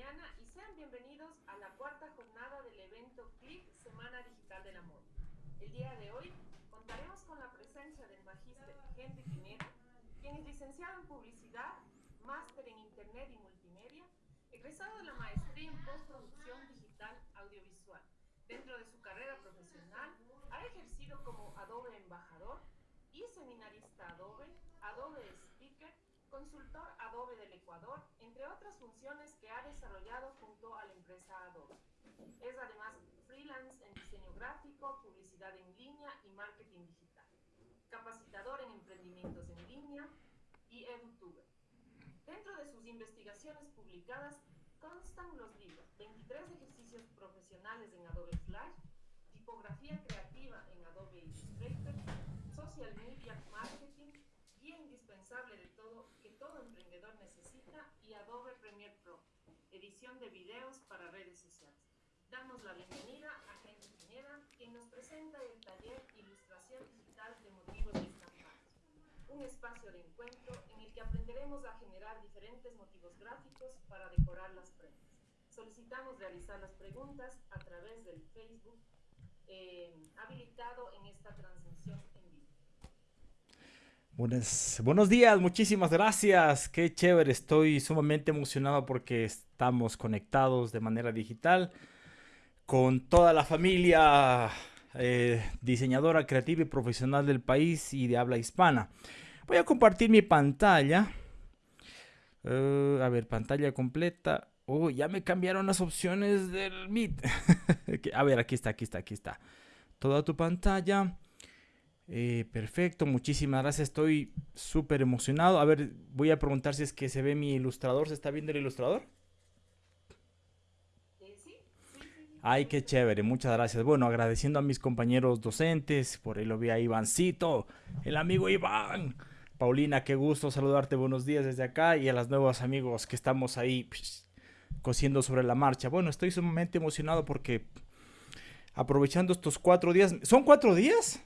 y sean bienvenidos a la cuarta jornada del evento CLIC Semana Digital del Amor. El día de hoy contaremos con la presencia del magíster Henry Pineda, quien es licenciado en Publicidad, máster en Internet y Multimedia, egresado de la maestría en Postproducción Digital Audiovisual. Dentro de su carrera profesional, ha ejercido como Adobe Embajador y seminarista Adobe, Adobe Speaker, consultor Adobe del Ecuador, entre otras funciones que ha desarrollado junto a la empresa Adobe. Es además freelance en diseño gráfico, publicidad en línea y marketing digital. Capacitador en emprendimientos en línea y edutuber. Dentro de sus investigaciones publicadas constan los libros 23 ejercicios profesionales en Adobe Flash, tipografía creativa en Adobe Illustrator, social media marketing, guía indispensable de todo que todo emprendedor necesita y Adobe Premiere Pro, edición de videos para redes sociales. Damos la bienvenida a Henry Pineda, quien nos presenta el taller Ilustración Digital de Motivos Estampados, un espacio de encuentro en el que aprenderemos a generar diferentes motivos gráficos para decorar las prendas. Solicitamos realizar las preguntas a través del Facebook eh, habilitado en esta transmisión. Buenos, días, muchísimas gracias. Qué chévere, estoy sumamente emocionado porque estamos conectados de manera digital con toda la familia eh, diseñadora creativa y profesional del país y de habla hispana. Voy a compartir mi pantalla. Uh, a ver, pantalla completa. Oh, ya me cambiaron las opciones del Meet. a ver, aquí está, aquí está, aquí está. Toda tu pantalla. Eh, perfecto, muchísimas gracias. Estoy súper emocionado. A ver, voy a preguntar si es que se ve mi ilustrador. ¿Se está viendo el ilustrador? Ay, qué chévere, muchas gracias. Bueno, agradeciendo a mis compañeros docentes, por ahí lo vi a Ivancito, el amigo Iván. Paulina, qué gusto saludarte, buenos días desde acá y a los nuevos amigos que estamos ahí cosiendo sobre la marcha. Bueno, estoy sumamente emocionado porque aprovechando estos cuatro días, ¿son cuatro días?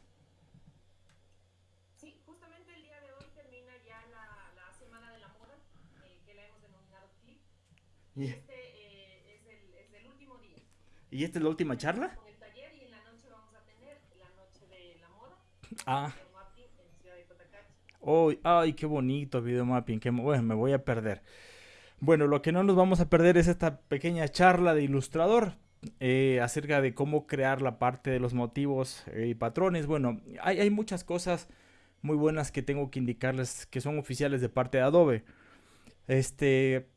Sí, justamente el día de hoy termina ya la, la Semana de la Moda, eh, que la hemos denominado CLIP. Y Yeah. este eh, es, el, es el último día. ¿Y esta es la última charla? Con el taller y en la noche vamos a tener la noche de la moda, Ah, mapping en Ciudad de oh, ay, qué bonito video mapping, que bueno, me voy a perder. Bueno, lo que no nos vamos a perder es esta pequeña charla de ilustrador eh, acerca de cómo crear la parte de los motivos eh, y patrones. Bueno, hay, hay muchas cosas muy buenas que tengo que indicarles que son oficiales de parte de Adobe. Este,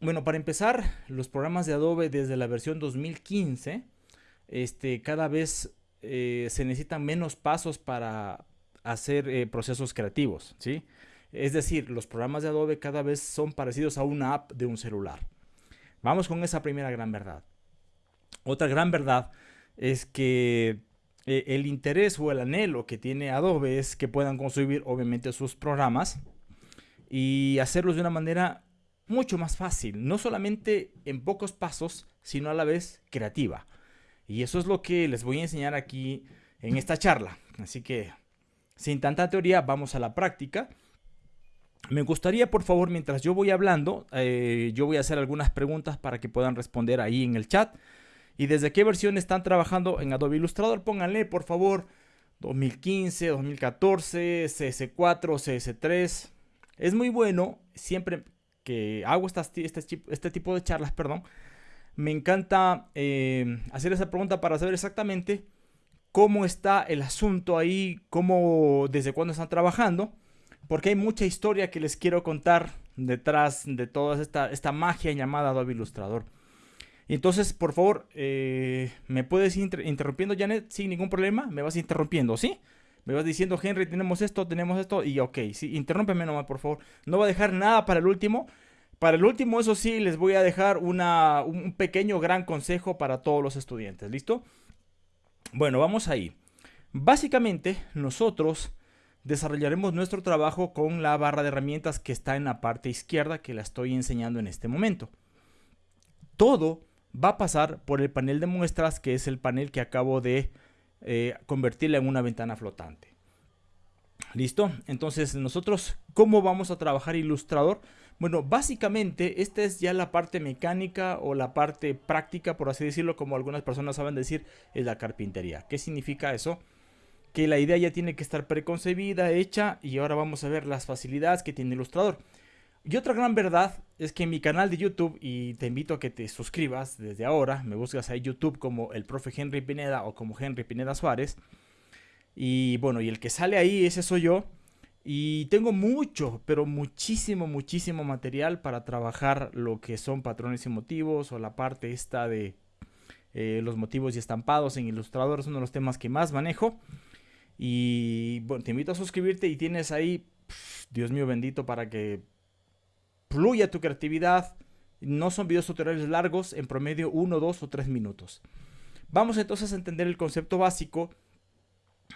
bueno, para empezar, los programas de Adobe desde la versión 2015, este, cada vez eh, se necesitan menos pasos para hacer eh, procesos creativos, ¿sí? Es decir, los programas de Adobe cada vez son parecidos a una app de un celular. Vamos con esa primera gran verdad. Otra gran verdad es que eh, el interés o el anhelo que tiene Adobe es que puedan construir obviamente sus programas y hacerlos de una manera mucho más fácil, no solamente en pocos pasos, sino a la vez creativa. Y eso es lo que les voy a enseñar aquí en esta charla. Así que, sin tanta teoría, vamos a la práctica. Me gustaría, por favor, mientras yo voy hablando, eh, yo voy a hacer algunas preguntas para que puedan responder ahí en el chat. ¿Y desde qué versión están trabajando en Adobe Illustrator? Pónganle, por favor, 2015, 2014, CS4, CS3. Es muy bueno, siempre que hago estas, este, este tipo de charlas, perdón, me encanta eh, hacer esa pregunta para saber exactamente cómo está el asunto ahí, cómo, desde cuándo están trabajando, porque hay mucha historia que les quiero contar detrás de toda esta, esta magia llamada Adobe Illustrator. Entonces, por favor, eh, ¿me puedes ir inter interrumpiendo, Janet? Sin ningún problema, me vas interrumpiendo, ¿sí? Me vas diciendo, Henry, tenemos esto, tenemos esto, y ok, sí, interrúmpeme nomás, por favor. No voy a dejar nada para el último. Para el último, eso sí, les voy a dejar una, un pequeño gran consejo para todos los estudiantes, ¿listo? Bueno, vamos ahí. Básicamente, nosotros desarrollaremos nuestro trabajo con la barra de herramientas que está en la parte izquierda, que la estoy enseñando en este momento. Todo va a pasar por el panel de muestras, que es el panel que acabo de eh, convertirla en una ventana flotante. ¿Listo? Entonces, nosotros, ¿cómo vamos a trabajar Illustrator? Bueno, básicamente esta es ya la parte mecánica o la parte práctica, por así decirlo, como algunas personas saben decir, es la carpintería. ¿Qué significa eso? Que la idea ya tiene que estar preconcebida, hecha, y ahora vamos a ver las facilidades que tiene Ilustrador. Y otra gran verdad es que en mi canal de YouTube, y te invito a que te suscribas desde ahora, me buscas ahí YouTube como el profe Henry Pineda o como Henry Pineda Suárez. Y bueno, y el que sale ahí, ese soy yo. Y tengo mucho, pero muchísimo, muchísimo material para trabajar lo que son patrones y motivos o la parte esta de eh, los motivos y estampados en Illustrator. Es uno de los temas que más manejo. Y bueno, te invito a suscribirte y tienes ahí, Dios mío bendito, para que fluya tu creatividad. No son videos tutoriales largos, en promedio 1, 2 o 3 minutos. Vamos entonces a entender el concepto básico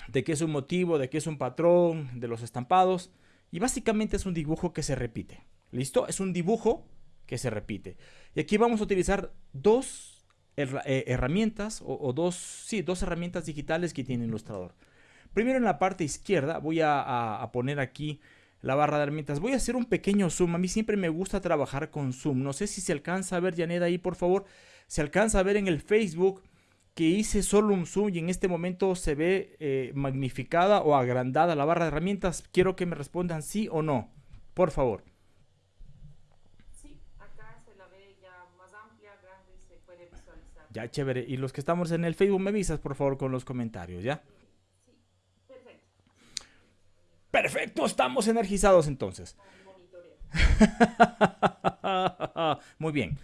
de qué es un motivo, de qué es un patrón, de los estampados. Y básicamente es un dibujo que se repite. ¿Listo? Es un dibujo que se repite. Y aquí vamos a utilizar dos eh, herramientas o, dos, sí, dos herramientas digitales que tiene Illustrator. Primero en la parte izquierda voy a, poner aquí la barra de herramientas. Voy a hacer un pequeño zoom. A mí siempre me gusta trabajar con zoom. No sé si se alcanza a ver, Janet, ahí por favor. Se alcanza a ver en el Facebook que hice solo un zoom y en este momento se ve eh, magnificada o agrandada la barra de herramientas. Quiero que me respondan sí o no, por favor. Sí, acá se la ve ya más amplia, grande y se puede visualizar. Ya, chévere. Y los que estamos en el Facebook, me avisas por favor con los comentarios, ¿ya? Sí, perfecto. Perfecto, estamos energizados entonces. Muy bien.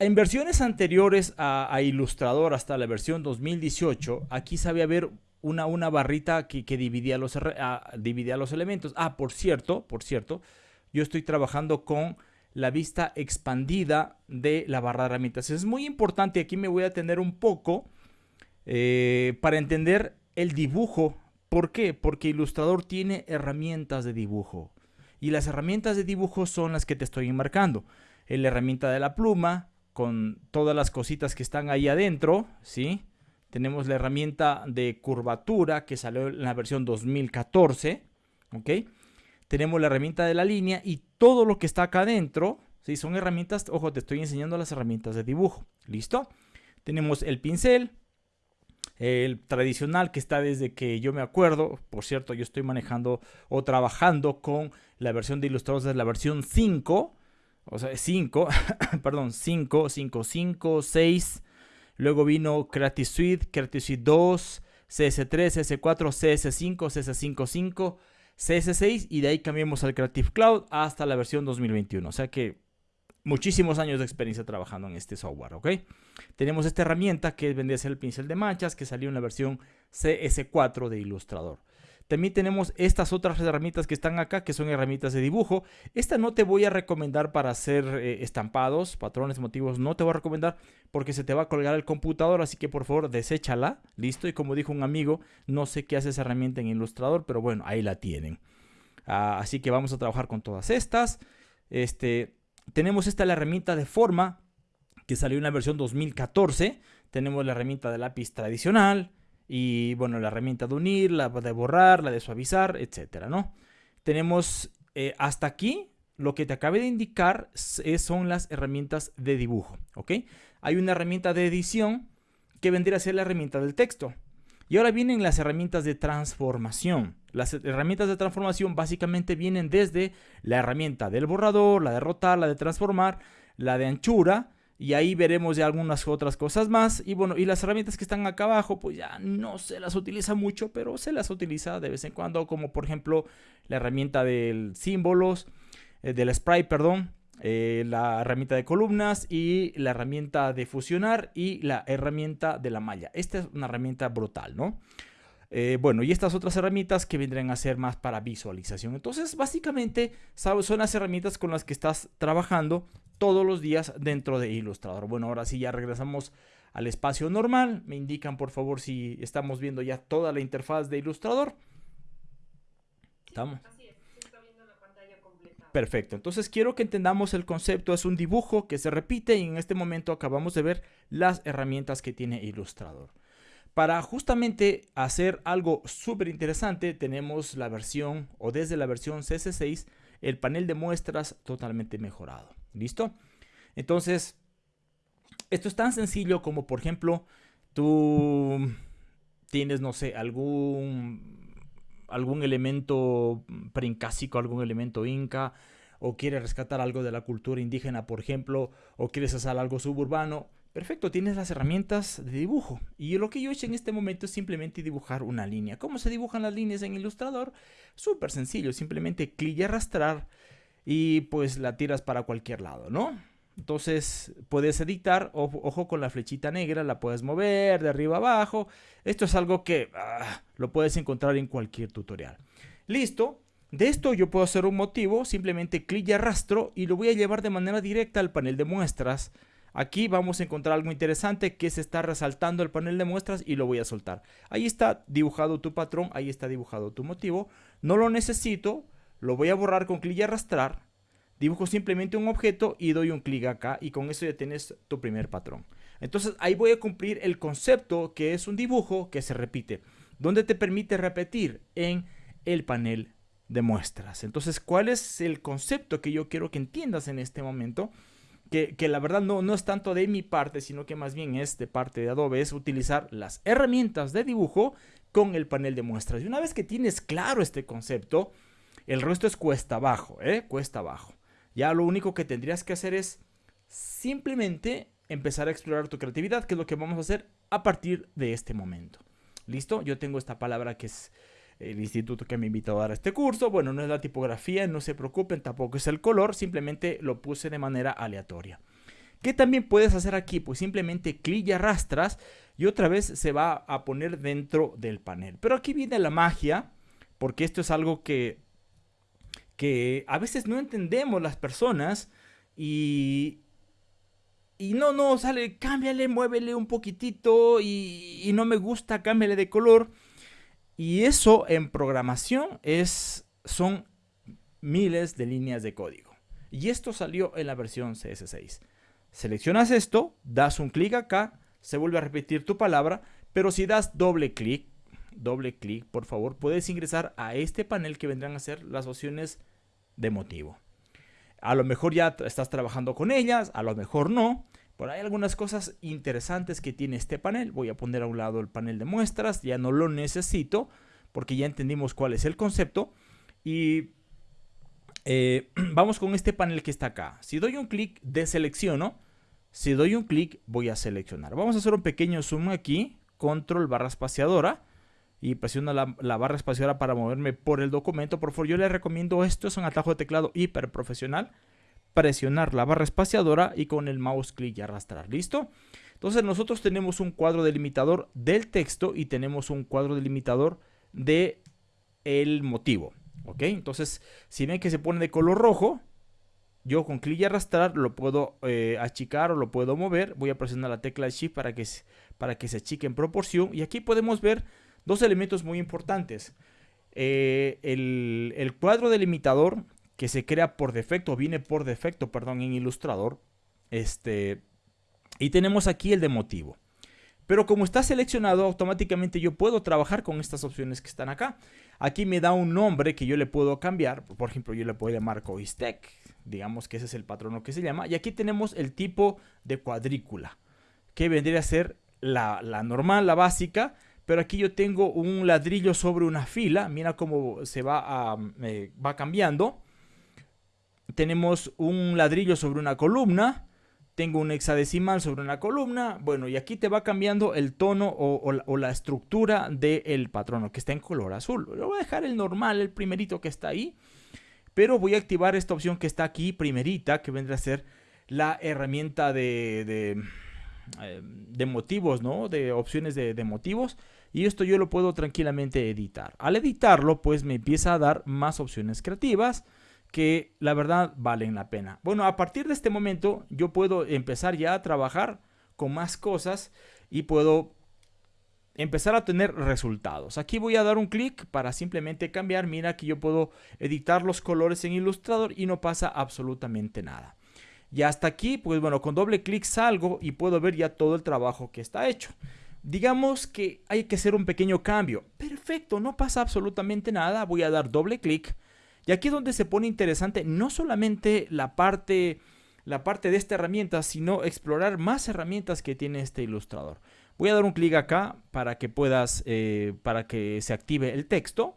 En versiones anteriores a, a, Illustrator, hasta la versión 2018, aquí sabía ver una, una barrita que, dividía, los, dividía los elementos. Ah, por cierto, por cierto, yo estoy trabajando con la vista expandida de la barra de herramientas. Es muy importante, aquí me voy a tener un poco eh, para entender el dibujo. ¿Por qué? Porque Illustrator tiene herramientas de dibujo. Y las herramientas de dibujo son las que te estoy marcando. La herramienta de la pluma, con todas las cositas que están ahí adentro, ¿sí? Tenemos la herramienta de curvatura que salió en la versión 2014, ¿ok? Tenemos la herramienta de la línea y todo lo que está acá adentro, ¿sí? Son herramientas, ojo, te estoy enseñando las herramientas de dibujo, ¿listo? Tenemos el pincel, el tradicional que está desde que yo me acuerdo, por cierto, yo estoy manejando o trabajando con la versión de Illustrator de la versión 5, o sea, 5, perdón, 5, 5, 5, 6. Luego vino Creative Suite, Creative Suite 2, CS3, CS4, CS5, CS55, CS6 y de ahí cambiamos al Creative Cloud hasta la versión 2021. O sea que muchísimos años de experiencia trabajando en este software, ¿ok? Tenemos esta herramienta que vendría a ser el pincel de manchas que salió en la versión CS4 de Illustrator. También tenemos estas otras herramientas que están acá, que son herramientas de dibujo. Esta no te voy a recomendar para hacer eh, estampados, patrones, motivos. No te voy a recomendar porque se te va a colgar el computador. Así que por favor, deséchala. Listo. Y como dijo un amigo, no sé qué hace esa herramienta en Illustrator, pero bueno, ahí la tienen. Ah, así que vamos a trabajar con todas estas. Este, tenemos esta la herramienta de forma que salió en la versión 2014. Tenemos la herramienta de lápiz tradicional. Y bueno, la herramienta de unir, la de borrar, la de suavizar, etcétera, ¿no? Tenemos eh, hasta aquí lo que te acabé de indicar son las herramientas de dibujo, ¿ok? Hay una herramienta de edición que vendría a ser la herramienta del texto. Y ahora vienen las herramientas de transformación. Las herramientas de transformación básicamente vienen desde la herramienta del borrador, la de rotar, la de transformar, la de anchura, y ahí veremos ya algunas otras cosas más. Y bueno, y las herramientas que están acá abajo, pues ya no se las utiliza mucho, pero se las utiliza de vez en cuando, como por ejemplo la herramienta del símbolos, eh, del spray, perdón, eh, la herramienta de columnas y la herramienta de fusionar y la herramienta de la malla. Esta es una herramienta brutal, ¿no? Eh, bueno, y estas otras herramientas que vendrán a ser más para visualización. Entonces, básicamente, son las herramientas con las que estás trabajando todos los días dentro de Illustrator. Bueno, ahora sí ya regresamos al espacio normal. Me indican, por favor, si estamos viendo ya toda la interfaz de Illustrator. ¿Estamos? Perfecto, entonces quiero que entendamos el concepto, es un dibujo que se repite y en este momento acabamos de ver las herramientas que tiene Illustrator. Para justamente hacer algo súper interesante tenemos la versión o desde la versión CS6 el panel de muestras totalmente mejorado. ¿Listo? Entonces, esto es tan sencillo como, por ejemplo, tú tienes, no sé, algún, algún elemento preincásico, algún elemento inca, o quieres rescatar algo de la cultura indígena, por ejemplo, o quieres hacer algo suburbano, perfecto, tienes las herramientas de dibujo. Y lo que yo he hecho en este momento es simplemente dibujar una línea. ¿Cómo se dibujan las líneas en Illustrator? Súper sencillo, simplemente clic y arrastrar y pues la tiras para cualquier lado, ¿no? Entonces puedes editar, ojo, con la flechita negra, la puedes mover de arriba abajo. Esto es algo que ah, lo puedes encontrar en cualquier tutorial. Listo. De esto yo puedo hacer un motivo, simplemente clic y arrastro y lo voy a llevar de manera directa al panel de muestras. Aquí vamos a encontrar algo interesante que se está resaltando el panel de muestras y lo voy a soltar. Ahí está dibujado tu patrón, ahí está dibujado tu motivo. No lo necesito, lo voy a borrar con clic y arrastrar dibujo simplemente un objeto y doy un clic acá y con eso ya tienes tu primer patrón. Entonces ahí voy a cumplir el concepto que es un dibujo que se repite, donde te permite repetir en el panel de muestras. Entonces, ¿cuál es el concepto que yo quiero que entiendas en este momento? Que, que, la verdad no, no es tanto de mi parte, sino que más bien es de parte de Adobe, es utilizar las herramientas de dibujo con el panel de muestras. Y una vez que tienes claro este concepto, el resto es cuesta abajo, ¿eh? Cuesta abajo. Ya lo único que tendrías que hacer es simplemente empezar a explorar tu creatividad, que es lo que vamos a hacer a partir de este momento. ¿Listo? Yo tengo esta palabra que es el instituto que me invitó a dar este curso. Bueno, no es la tipografía, no se preocupen, tampoco es el color, simplemente lo puse de manera aleatoria. ¿Qué también puedes hacer aquí? Pues simplemente clic y arrastras y otra vez se va a poner dentro del panel. Pero aquí viene la magia, porque esto es algo que que a veces no entendemos las personas y, y no, no, sale, cámbiale, muévele un poquitito y, no me gusta, cámbiale de color. Y eso en programación es, son miles de líneas de código. Y esto salió en la versión CS6. Seleccionas esto, das un clic acá, se vuelve a repetir tu palabra, pero si das doble clic, doble clic, por favor, puedes ingresar a este panel que vendrán a ser las opciones de motivo. A lo mejor ya estás trabajando con ellas, a lo mejor no. Pero hay algunas cosas interesantes que tiene este panel. Voy a poner a un lado el panel de muestras, ya no lo necesito porque ya entendimos cuál es el concepto. Y eh, vamos con este panel que está acá. Si doy un clic, deselecciono. Si doy un clic, voy a seleccionar. Vamos a hacer un pequeño zoom aquí. Control barra espaciadora y presiona la, barra espaciadora para moverme por el documento. Por favor, yo les recomiendo esto, es un atajo de teclado hiper profesional. Presionar la barra espaciadora y con el mouse clic y arrastrar. ¿Listo? Entonces nosotros tenemos un cuadro delimitador del texto y tenemos un cuadro delimitador de el motivo. ¿Ok? Entonces, si ven que se pone de color rojo, yo con clic y arrastrar lo puedo eh, achicar o lo puedo mover. Voy a presionar la tecla Shift para que, para que se achique en proporción. Y aquí podemos ver dos elementos muy importantes. Eh, el, cuadro delimitador que se crea por defecto, viene por defecto, perdón, en Illustrator. Este, y tenemos aquí el de motivo. Pero como está seleccionado, automáticamente yo puedo trabajar con estas opciones que están acá. Aquí me da un nombre que yo le puedo cambiar. Por ejemplo, yo le puedo llamar Coistec. Digamos que ese es el patrono que se llama. Y aquí tenemos el tipo de cuadrícula. Que vendría a ser la, la normal, la básica. Pero aquí yo tengo un ladrillo sobre una fila. Mira cómo se va, eh, va cambiando. Tenemos un ladrillo sobre una columna. Tengo un hexadecimal sobre una columna. Bueno, y aquí te va cambiando el tono o, la estructura del patrono que está en color azul. Lo voy a dejar el normal, el primerito que está ahí. Pero voy a activar esta opción que está aquí, primerita, que vendrá a ser la herramienta de, de, eh, motivos, ¿no? De opciones de, de motivos y esto yo lo puedo tranquilamente editar. Al editarlo, pues me empieza a dar más opciones creativas que la verdad valen la pena. Bueno, a partir de este momento yo puedo empezar ya a trabajar con más cosas y puedo empezar a tener resultados. Aquí voy a dar un clic para simplemente cambiar. Mira que yo puedo editar los colores en Illustrator y no pasa absolutamente nada. Y hasta aquí, pues bueno, con doble clic salgo y puedo ver ya todo el trabajo que está hecho. Digamos que hay que hacer un pequeño cambio. Perfecto, no pasa absolutamente nada. Voy a dar doble clic Y aquí es donde se pone interesante no solamente la parte, la parte de esta herramienta, sino explorar más herramientas que tiene este ilustrador. Voy a dar un clic acá para que puedas, eh, para que se active el texto.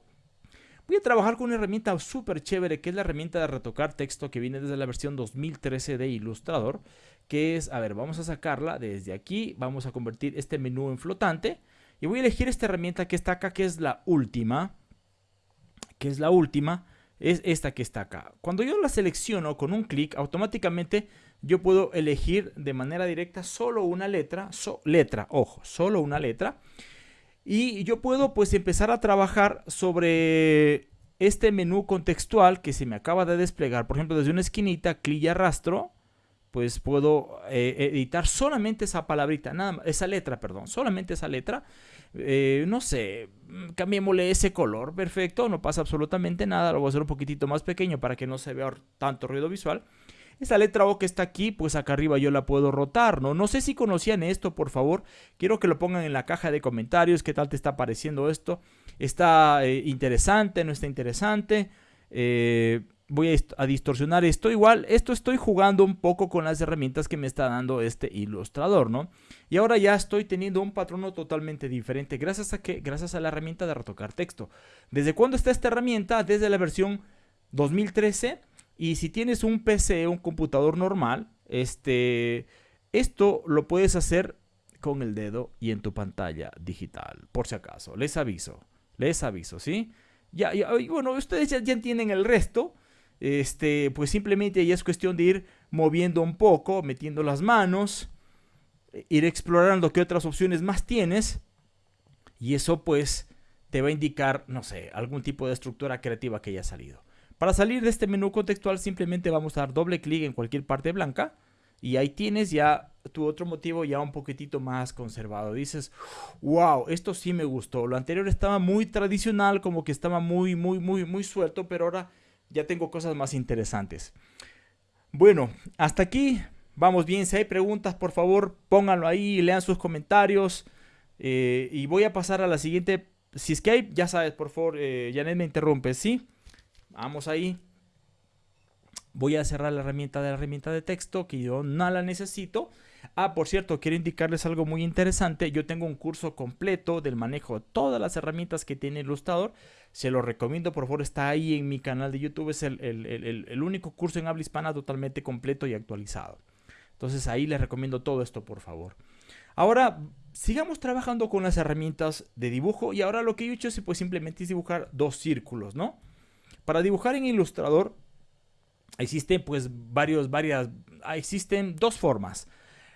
Voy a trabajar con una herramienta súper chévere que es la herramienta de retocar texto que viene desde la versión 2013 de Illustrator. Que es, a ver, vamos a sacarla desde aquí. Vamos a convertir este menú en flotante. Y voy a elegir esta herramienta que está acá, que es la última. Que es la última. Es esta que está acá. Cuando yo la selecciono con un clic, automáticamente yo puedo elegir de manera directa solo una letra, letra, ojo, solo una letra. Y yo puedo pues empezar a trabajar sobre este menú contextual que se me acaba de desplegar. Por ejemplo, desde una esquinita, clic y arrastro, pues puedo eh, editar solamente esa palabrita, nada esa letra, perdón, solamente esa letra. Eh, no sé, cambiémosle ese color, perfecto, no pasa absolutamente nada. Lo voy a hacer un poquitito más pequeño para que no se vea tanto ruido visual. Esta letra O que está aquí, pues acá arriba yo la puedo rotar, ¿no? No sé si conocían esto, por favor. Quiero que lo pongan en la caja de comentarios. ¿Qué tal te está pareciendo esto? ¿Está eh, interesante? ¿No está interesante? Eh, voy a, distorsionar esto. Igual, esto estoy jugando un poco con las herramientas que me está dando este ilustrador, ¿no? Y ahora ya estoy teniendo un patrono totalmente diferente. ¿Gracias a qué? Gracias a la herramienta de retocar texto. ¿Desde cuándo está esta herramienta? Desde la versión 2013 y si tienes un PC, un computador normal, este, esto lo puedes hacer con el dedo y en tu pantalla digital, por si acaso. Les aviso, les aviso, ¿sí? Ya, ya bueno, ustedes ya, entienden el resto. Este, pues simplemente ya es cuestión de ir moviendo un poco, metiendo las manos, ir explorando qué otras opciones más tienes. Y eso pues te va a indicar, no sé, algún tipo de estructura creativa que haya salido. Para salir de este menú contextual simplemente vamos a dar doble clic en cualquier parte blanca y ahí tienes ya tu otro motivo ya un poquitito más conservado. Dices, wow, esto sí me gustó. Lo anterior estaba muy tradicional, como que estaba muy, muy, muy, muy suelto, pero ahora ya tengo cosas más interesantes. Bueno, hasta aquí vamos bien. Si hay preguntas, por favor, pónganlo ahí, lean sus comentarios. Eh, y voy a pasar a la siguiente. Si es que hay, ya sabes, por favor, eh, Janet me interrumpe, ¿sí? Vamos ahí. Voy a cerrar la herramienta de la herramienta de texto que yo no la necesito. Ah, por cierto, quiero indicarles algo muy interesante. Yo tengo un curso completo del manejo de todas las herramientas que tiene Illustrator. Se lo recomiendo, por favor, está ahí en mi canal de YouTube. Es el, el único curso en habla hispana totalmente completo y actualizado. Entonces ahí les recomiendo todo esto, por favor. Ahora, sigamos trabajando con las herramientas de dibujo. Y ahora lo que he hecho es pues simplemente dibujar dos círculos, ¿no? Para dibujar en Illustrator existen pues varios, varias, ah, existen dos formas.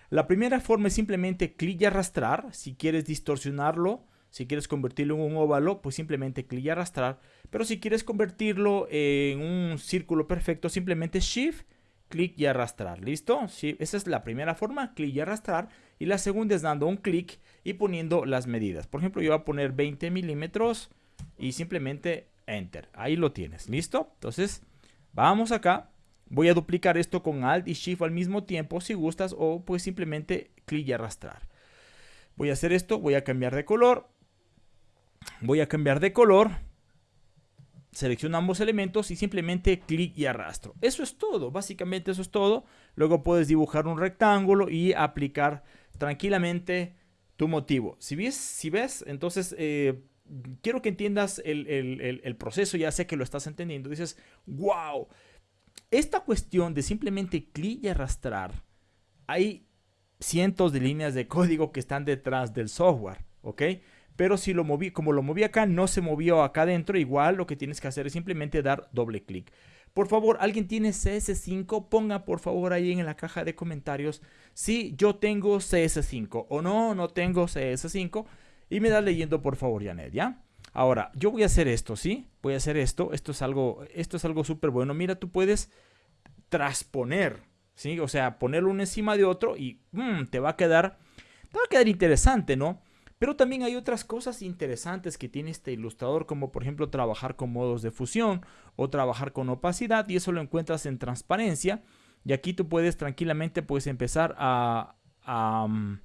La primera forma es simplemente clic y arrastrar. Si quieres distorsionarlo, si quieres convertirlo en un óvalo, pues simplemente clic y arrastrar. Pero si quieres convertirlo en un círculo perfecto, simplemente Shift, clic y arrastrar. ¿Listo? Sí, esa es la primera forma, clic y arrastrar. Y la segunda es dando un clic y poniendo las medidas. Por ejemplo, yo voy a poner 20 milímetros y simplemente Enter. Ahí lo tienes. ¿Listo? Entonces, vamos acá. Voy a duplicar esto con Alt y Shift al mismo tiempo si gustas o pues simplemente clic y arrastrar. Voy a hacer esto, voy a cambiar de color. Voy a cambiar de color. Selecciono ambos elementos y simplemente clic y arrastro. Eso es todo, básicamente eso es todo. Luego puedes dibujar un rectángulo y aplicar tranquilamente tu motivo. Si ves, si ves entonces eh, quiero que entiendas el, proceso, ya sé que lo estás entendiendo. Dices, wow, esta cuestión de simplemente clic y arrastrar, hay cientos de líneas de código que están detrás del software, ¿ok? Pero si lo moví, como lo moví acá, no se movió acá adentro, igual lo que tienes que hacer es simplemente dar doble clic. Por favor, ¿alguien tiene CS5? Ponga por favor ahí en la caja de comentarios si yo tengo CS5 o no, no tengo CS5. Y me da leyendo, por favor, Janet, ¿ya? Ahora, yo voy a hacer esto, ¿sí? Voy a hacer esto. Esto es algo, esto es algo súper bueno. Mira, tú puedes transponer, ¿sí? O sea, ponerlo uno encima de otro y mm, te va a quedar, te va a quedar interesante, ¿no? Pero también hay otras cosas interesantes que tiene este ilustrador, como por ejemplo trabajar con modos de fusión o trabajar con opacidad, y eso lo encuentras en transparencia. Y aquí tú puedes tranquilamente pues empezar a, a mm,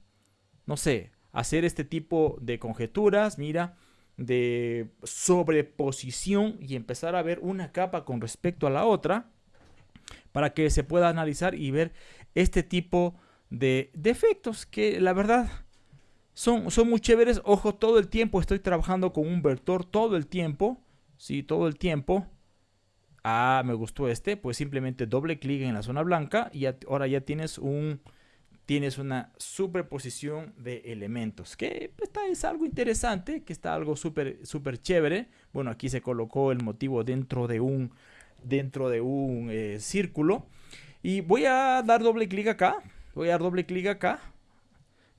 no sé, hacer este tipo de conjeturas. Mira, de sobreposición y empezar a ver una capa con respecto a la otra para que se pueda analizar y ver este tipo de defectos que la verdad son, son muy chéveres. Ojo, todo el tiempo estoy trabajando con un vector, todo el tiempo, sí, todo el tiempo. Ah, me gustó este, pues simplemente doble clic en la zona blanca y ahora ya tienes un tienes una superposición de elementos, que está, es algo interesante, que está algo súper súper chévere. Bueno, aquí se colocó el motivo dentro de un, dentro de un eh, círculo. Y voy a dar doble clic acá, voy a dar doble clic acá.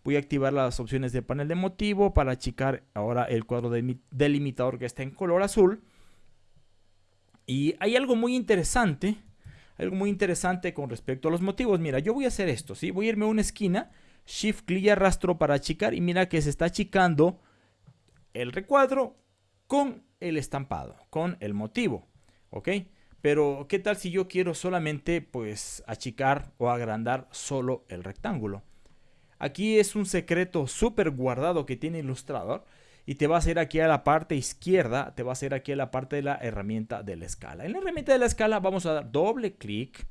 Voy a activar las opciones de panel de motivo para achicar ahora el cuadro delimitador que está en color azul. Y hay algo muy interesante algo muy interesante con respecto a los motivos. Mira, yo voy a hacer esto, ¿sí? Voy a irme a una esquina, Shift clic y arrastro para achicar y mira que se está achicando el recuadro con el estampado, con el motivo, ¿ok? Pero, ¿qué tal si yo quiero solamente, pues, achicar o agrandar solo el rectángulo? Aquí es un secreto súper guardado que tiene Illustrator y te vas a ir aquí a la parte izquierda, te vas a ir aquí a la parte de la herramienta de la escala. En la herramienta de la escala vamos a dar doble clic,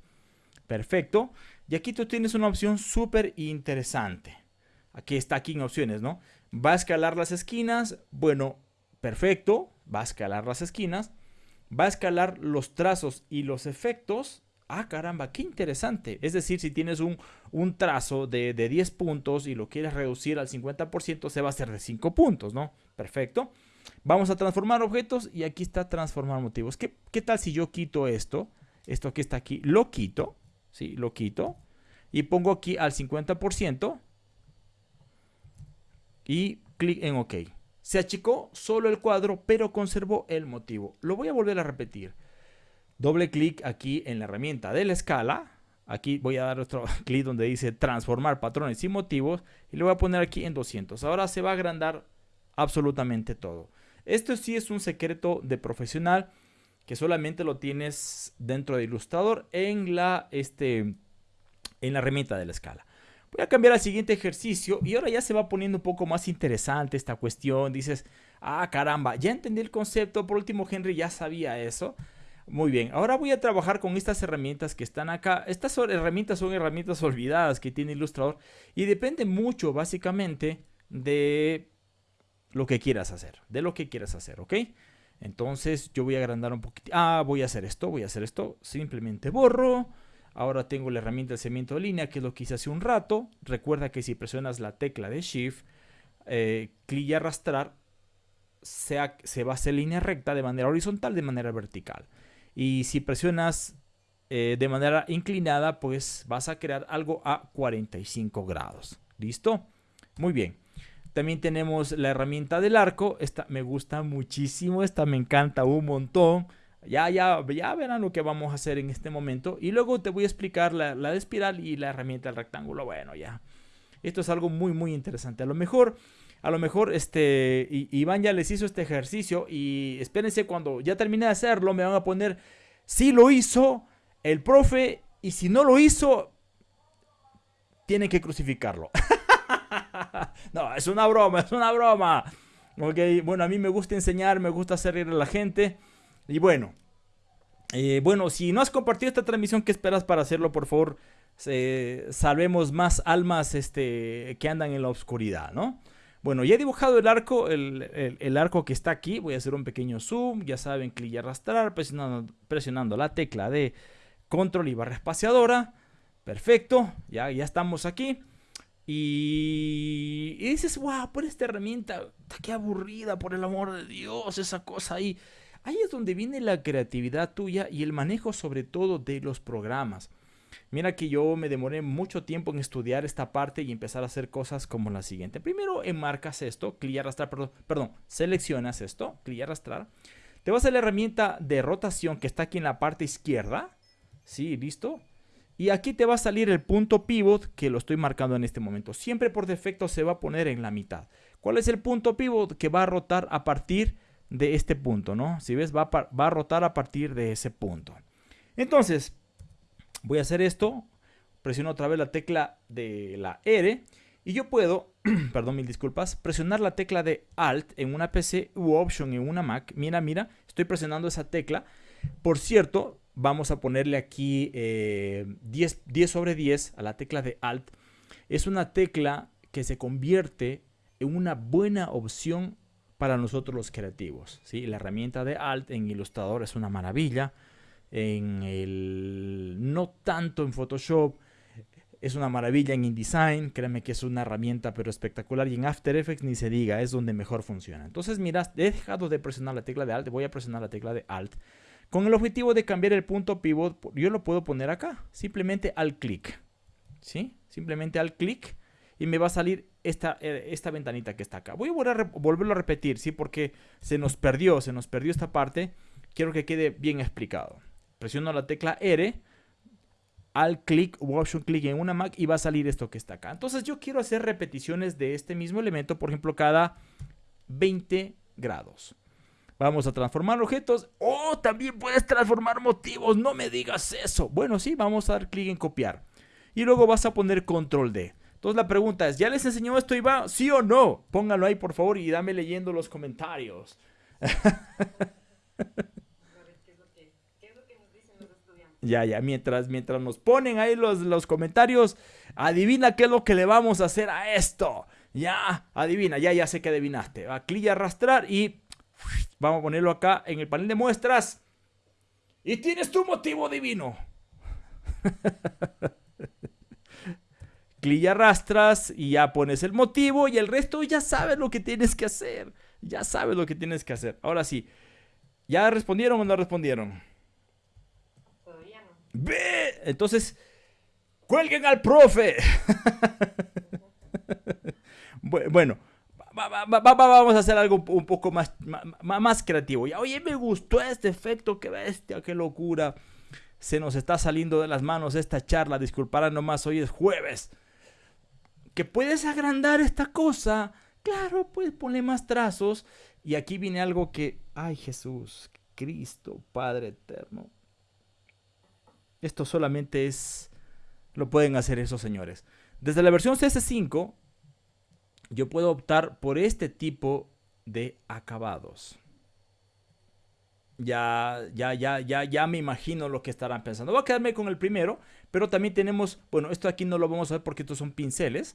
perfecto, y aquí tú tienes una opción súper interesante. Aquí está aquí en opciones, ¿no? Va a escalar las esquinas, bueno, perfecto, va a escalar las esquinas, va a escalar los trazos y los efectos, Ah, caramba, qué interesante. Es decir, si tienes un, un trazo de, 10 puntos y lo quieres reducir al 50%, se va a hacer de 5 puntos, ¿no? Perfecto. Vamos a transformar objetos y aquí está transformar motivos. ¿Qué, qué tal si yo quito esto? Esto que está aquí, lo quito, ¿sí? Lo quito y pongo aquí al 50% y clic en OK. Se achicó solo el cuadro, pero conservó el motivo. Lo voy a volver a repetir. Doble clic aquí en la herramienta de la escala. Aquí voy a dar otro clic donde dice transformar patrones y motivos. Y le voy a poner aquí en 200. Ahora se va a agrandar absolutamente todo. Esto sí es un secreto de profesional que solamente lo tienes dentro de Illustrator en la, este, en la herramienta de la escala. Voy a cambiar al siguiente ejercicio y ahora ya se va poniendo un poco más interesante esta cuestión. Dices, ah caramba, ya entendí el concepto. Por último, Henry ya sabía eso. Muy bien, ahora voy a trabajar con estas herramientas que están acá. Estas herramientas son herramientas olvidadas que tiene Illustrator y depende mucho básicamente de lo que quieras hacer, de lo que quieras hacer, ¿ok? Entonces yo voy a agrandar un poquito. Ah, voy a hacer esto, voy a hacer esto. Simplemente borro. Ahora tengo la herramienta de cemento de línea, que es lo que hice hace un rato. Recuerda que si presionas la tecla de Shift, eh, clic y arrastrar, se, se va a hacer línea recta de manera horizontal, de manera vertical. Y si presionas eh, de manera inclinada, pues vas a crear algo a 45 grados. ¿Listo? Muy bien. También tenemos la herramienta del arco. Esta me gusta muchísimo. Esta me encanta un montón. Ya, ya, ya verán lo que vamos a hacer en este momento. Y luego te voy a explicar la, la de espiral y la herramienta del rectángulo. Bueno, ya. Esto es algo muy, muy interesante. A lo mejor a lo mejor este Iván ya les hizo este ejercicio y espérense cuando ya termine de hacerlo me van a poner si lo hizo el profe y si no lo hizo tienen que crucificarlo. no, es una broma, es una broma. Ok, bueno, a mí me gusta enseñar, me gusta hacer a la gente. Y bueno, eh, bueno, si no has compartido esta transmisión, ¿qué esperas para hacerlo? Por favor, salvemos más almas este, que andan en la oscuridad, ¿no? Bueno, ya he dibujado el arco, el, arco que está aquí. Voy a hacer un pequeño zoom. Ya saben, clic y arrastrar, presionando, la tecla de control y barra espaciadora. Perfecto, ya, ya estamos aquí. Y, dices, wow, por esta herramienta, qué aburrida, por el amor de Dios, esa cosa ahí. Ahí es donde viene la creatividad tuya y el manejo sobre todo de los programas. Mira que yo me demoré mucho tiempo en estudiar esta parte y empezar a hacer cosas como la siguiente. Primero enmarcas esto, clic y arrastrar, perdón, perdón, seleccionas esto, clic y arrastrar. Te vas a la herramienta de rotación que está aquí en la parte izquierda. Sí, listo. Y aquí te va a salir el punto pivot que lo estoy marcando en este momento. Siempre por defecto se va a poner en la mitad. ¿Cuál es el punto pivot? Que va a rotar a partir de este punto, ¿no? Si ves, va va a rotar a partir de ese punto. Entonces, Voy a hacer esto, presiono otra vez la tecla de la R Y yo puedo, perdón, mil disculpas, presionar la tecla de Alt en una PC u Option en una Mac. Mira, mira, estoy presionando esa tecla. Por cierto, vamos a ponerle aquí 10, eh, 10 sobre 10 a la tecla de Alt. Es una tecla que se convierte en una buena opción para nosotros los creativos. ¿sí? La herramienta de Alt en Illustrator es una maravilla. En el, no tanto en Photoshop, es una maravilla en InDesign, créeme que es una herramienta pero espectacular y en After Effects ni se diga, es donde mejor funciona. Entonces mira, he dejado de presionar la tecla de Alt, voy a presionar la tecla de Alt. Con el objetivo de cambiar el punto pivot, yo lo puedo poner acá, simplemente al clic. ¿Sí? Simplemente al clic y me va a salir esta, eh, esta ventanita que está acá. Voy a, volverlo a repetir, ¿sí? Porque se nos perdió, se nos perdió esta parte. Quiero que quede bien explicado. Presiono la tecla R al clic o option clic en una Mac y va a salir esto que está acá. Entonces yo quiero hacer repeticiones de este mismo elemento, por ejemplo, cada 20 grados. Vamos a transformar objetos. Oh, también puedes transformar motivos. No me digas eso. Bueno, sí, vamos a dar clic en copiar. Y luego vas a poner control D. Entonces la pregunta es, ¿ya les enseñó esto Iván? ¿Sí o no? Póngalo ahí por favor y dame leyendo los comentarios. Ya, ya, mientras, mientras nos ponen ahí los, los comentarios, adivina qué es lo que le vamos a hacer a esto. Ya, adivina, ya, ya sé que adivinaste. Va, clic y arrastrar y vamos a ponerlo acá en el panel de muestras. Y tienes tu motivo divino. clic y arrastras y ya pones el motivo y el resto ya sabes lo que tienes que hacer. Ya sabes lo que tienes que hacer. Ahora sí, ¿ya respondieron o no respondieron? ¡Ve! Entonces, cuelguen al profe. bueno, vamos a hacer algo un poco más, más, creativo. Ya, oye, me gustó este efecto, qué bestia, qué locura. Se nos está saliendo de las manos esta charla, disculparán nomás, hoy es jueves. ¿Que puedes agrandar esta cosa? Claro, pues ponle más trazos. Y aquí viene algo que, ay Jesús, Cristo, Padre eterno. Esto solamente es... Lo pueden hacer esos señores. Desde la versión CS5, yo puedo optar por este tipo de acabados. Ya, ya, ya, ya, ya me imagino lo que estarán pensando. Voy a quedarme con el primero, pero también tenemos, bueno, esto aquí no lo vamos a ver porque estos son pinceles.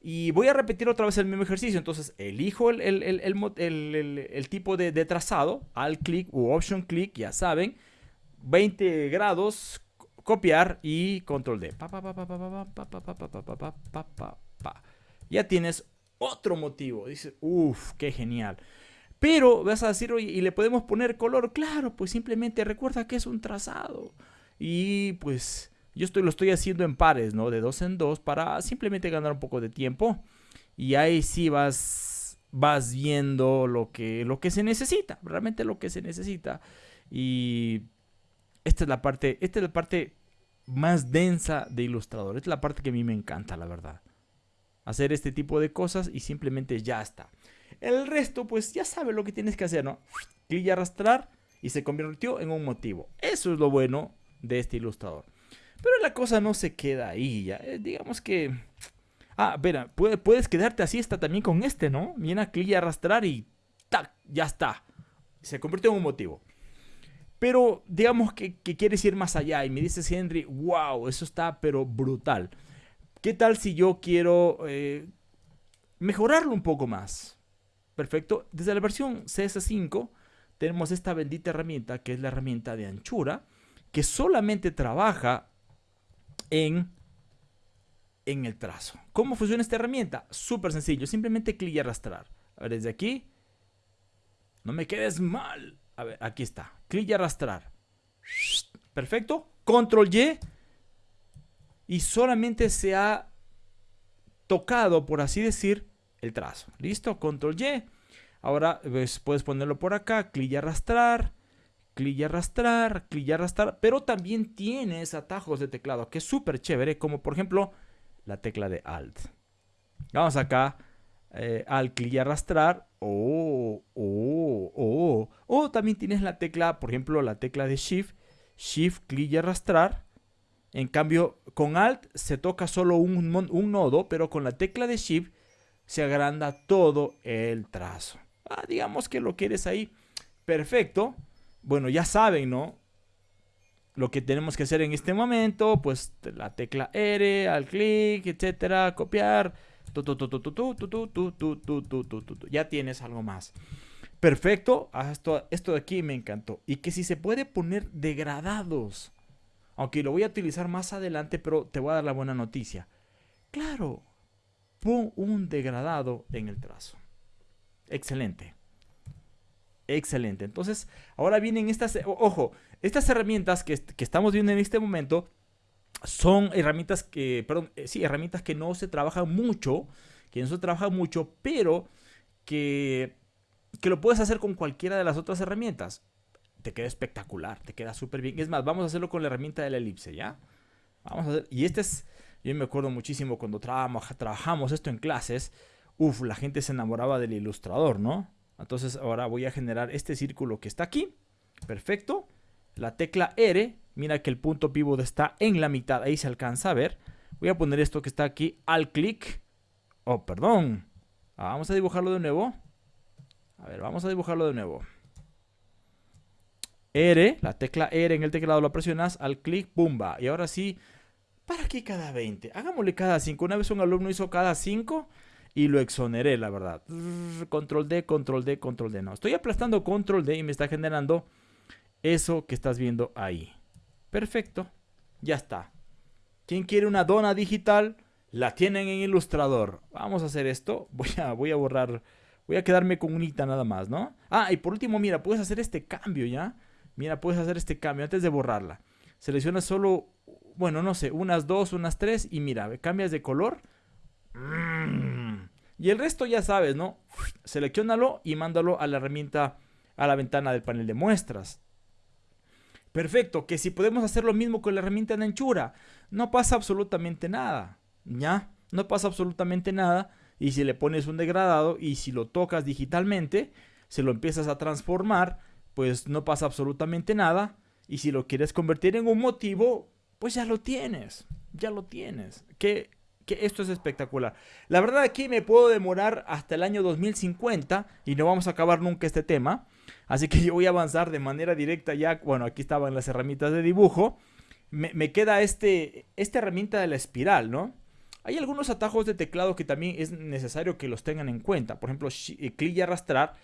Y voy a repetir otra vez el mismo ejercicio. Entonces, elijo el, el tipo de, de, trazado, al clic u option click, ya saben. 20 grados, copiar y control D. Ya tienes otro motivo. Dice, uff, qué genial. Pero vas a decir, oye, ¿y le podemos poner color? Claro, pues simplemente recuerda que es un trazado. Y pues yo estoy, lo estoy haciendo en pares, ¿no? De dos en dos para simplemente ganar un poco de tiempo. Y ahí sí vas, vas viendo lo que, lo que se necesita, realmente lo que se necesita. Y esta es la parte, esta es la parte más densa de ilustrador. Esta es la parte que a mí me encanta, la verdad. Hacer este tipo de cosas y simplemente ya está. El resto, pues ya sabes lo que tienes que hacer, ¿no? Clic y arrastrar y se convirtió en un motivo. Eso es lo bueno de este ilustrador. Pero la cosa no se queda ahí ya. Eh, digamos que... Ah, verá, puedes quedarte así está también con este, ¿no? Viene a clic y arrastrar y ¡tac! Ya está. Se convirtió en un motivo. Pero digamos que, quieres ir más allá y me dices, Henry, wow, eso está pero brutal. ¿Qué tal si yo quiero eh, mejorarlo un poco más? Perfecto. Desde la versión CS5 tenemos esta bendita herramienta que es la herramienta de anchura que solamente trabaja en, en el trazo. ¿Cómo funciona esta herramienta? Súper sencillo. Simplemente clic y arrastrar. A ver, desde aquí. No me quedes mal. Aquí está. Clic y arrastrar. Perfecto. Control Y. Y solamente se ha tocado, por así decir, el trazo. ¿Listo? Control Y. Ahora pues, puedes ponerlo por acá. Clic y arrastrar. Clic y arrastrar. Clic y arrastrar. Pero también tienes atajos de teclado que es súper chévere. Como por ejemplo la tecla de Alt. Vamos acá eh, al clic y arrastrar. Oh, oh, oh. O también tienes la tecla, por ejemplo, la tecla de Shift. Shift, clic y arrastrar. En cambio, con Alt se toca solo un, un nodo, pero con la tecla de Shift se agranda todo el trazo. Ah, digamos que lo quieres ahí. Perfecto. Bueno, ya saben, ¿no? Lo que tenemos que hacer en este momento, pues la tecla R, al clic, etcétera, copiar. Ya tienes algo más. Perfecto. Esto, esto de aquí me encantó. Y que si se puede poner degradados. Aunque lo voy a utilizar más adelante, pero te voy a dar la buena noticia. Claro, pon un degradado en el trazo. Excelente. Excelente. Entonces, ahora vienen estas, ojo, estas herramientas que, estamos viendo en este momento son herramientas que, perdón, eh, sí, herramientas que no se trabajan mucho, que no se trabajan mucho, pero que, que lo puedes hacer con cualquiera de las otras herramientas. Te queda espectacular, te queda súper bien. Es más, vamos a hacerlo con la herramienta de la elipse, ¿ya? Vamos a hacer, y este es, yo me acuerdo muchísimo cuando trabajamos esto en clases, Uf, la gente se enamoraba del ilustrador, ¿no? Entonces ahora voy a generar este círculo que está aquí. Perfecto. La tecla R, mira que el punto pivot está en la mitad, ahí se alcanza a ver. Voy a poner esto que está aquí al clic. Oh, perdón. Ah, vamos a dibujarlo de nuevo. A ver, vamos a dibujarlo de nuevo. R, la tecla R en el teclado lo presionas, al clic, ¡pumba! Y ahora sí, ¿para qué cada 20? Hagámosle cada 5. Una vez un alumno hizo cada 5 y lo exoneré, la verdad. Control D, control D, control D. No, estoy aplastando control D y me está generando eso que estás viendo ahí. Perfecto, ya está. ¿Quién quiere una dona digital? La tienen en Ilustrador. Vamos a hacer esto. Voy a, voy a borrar, voy a quedarme con unita nada más, ¿no? Ah, y por último, mira, puedes hacer este cambio, ¿ya? Mira, puedes hacer este cambio antes de borrarla. Selecciona solo, bueno, no sé, unas dos, unas tres y mira, cambias de color. Mmm y el resto ya sabes, ¿no? Seleccionalo y mándalo a la herramienta, a la ventana del panel de muestras. Perfecto, que si podemos hacer lo mismo con la herramienta de anchura, no pasa absolutamente nada, ¿ya? No pasa absolutamente nada. Y si le pones un degradado y si lo tocas digitalmente, se lo empiezas a transformar, pues no pasa absolutamente nada. Y si lo quieres convertir en un motivo, pues ya lo tienes, ya lo tienes. Que esto es espectacular. La verdad aquí me puedo demorar hasta el año 2050 y no vamos a acabar nunca este tema. Así que yo voy a avanzar de manera directa ya. Bueno, aquí estaban las herramientas de dibujo. Me, queda este, esta herramienta de la espiral, ¿no? Hay algunos atajos de teclado que también es necesario que los tengan en cuenta. Por ejemplo, eh, clic y arrastrar.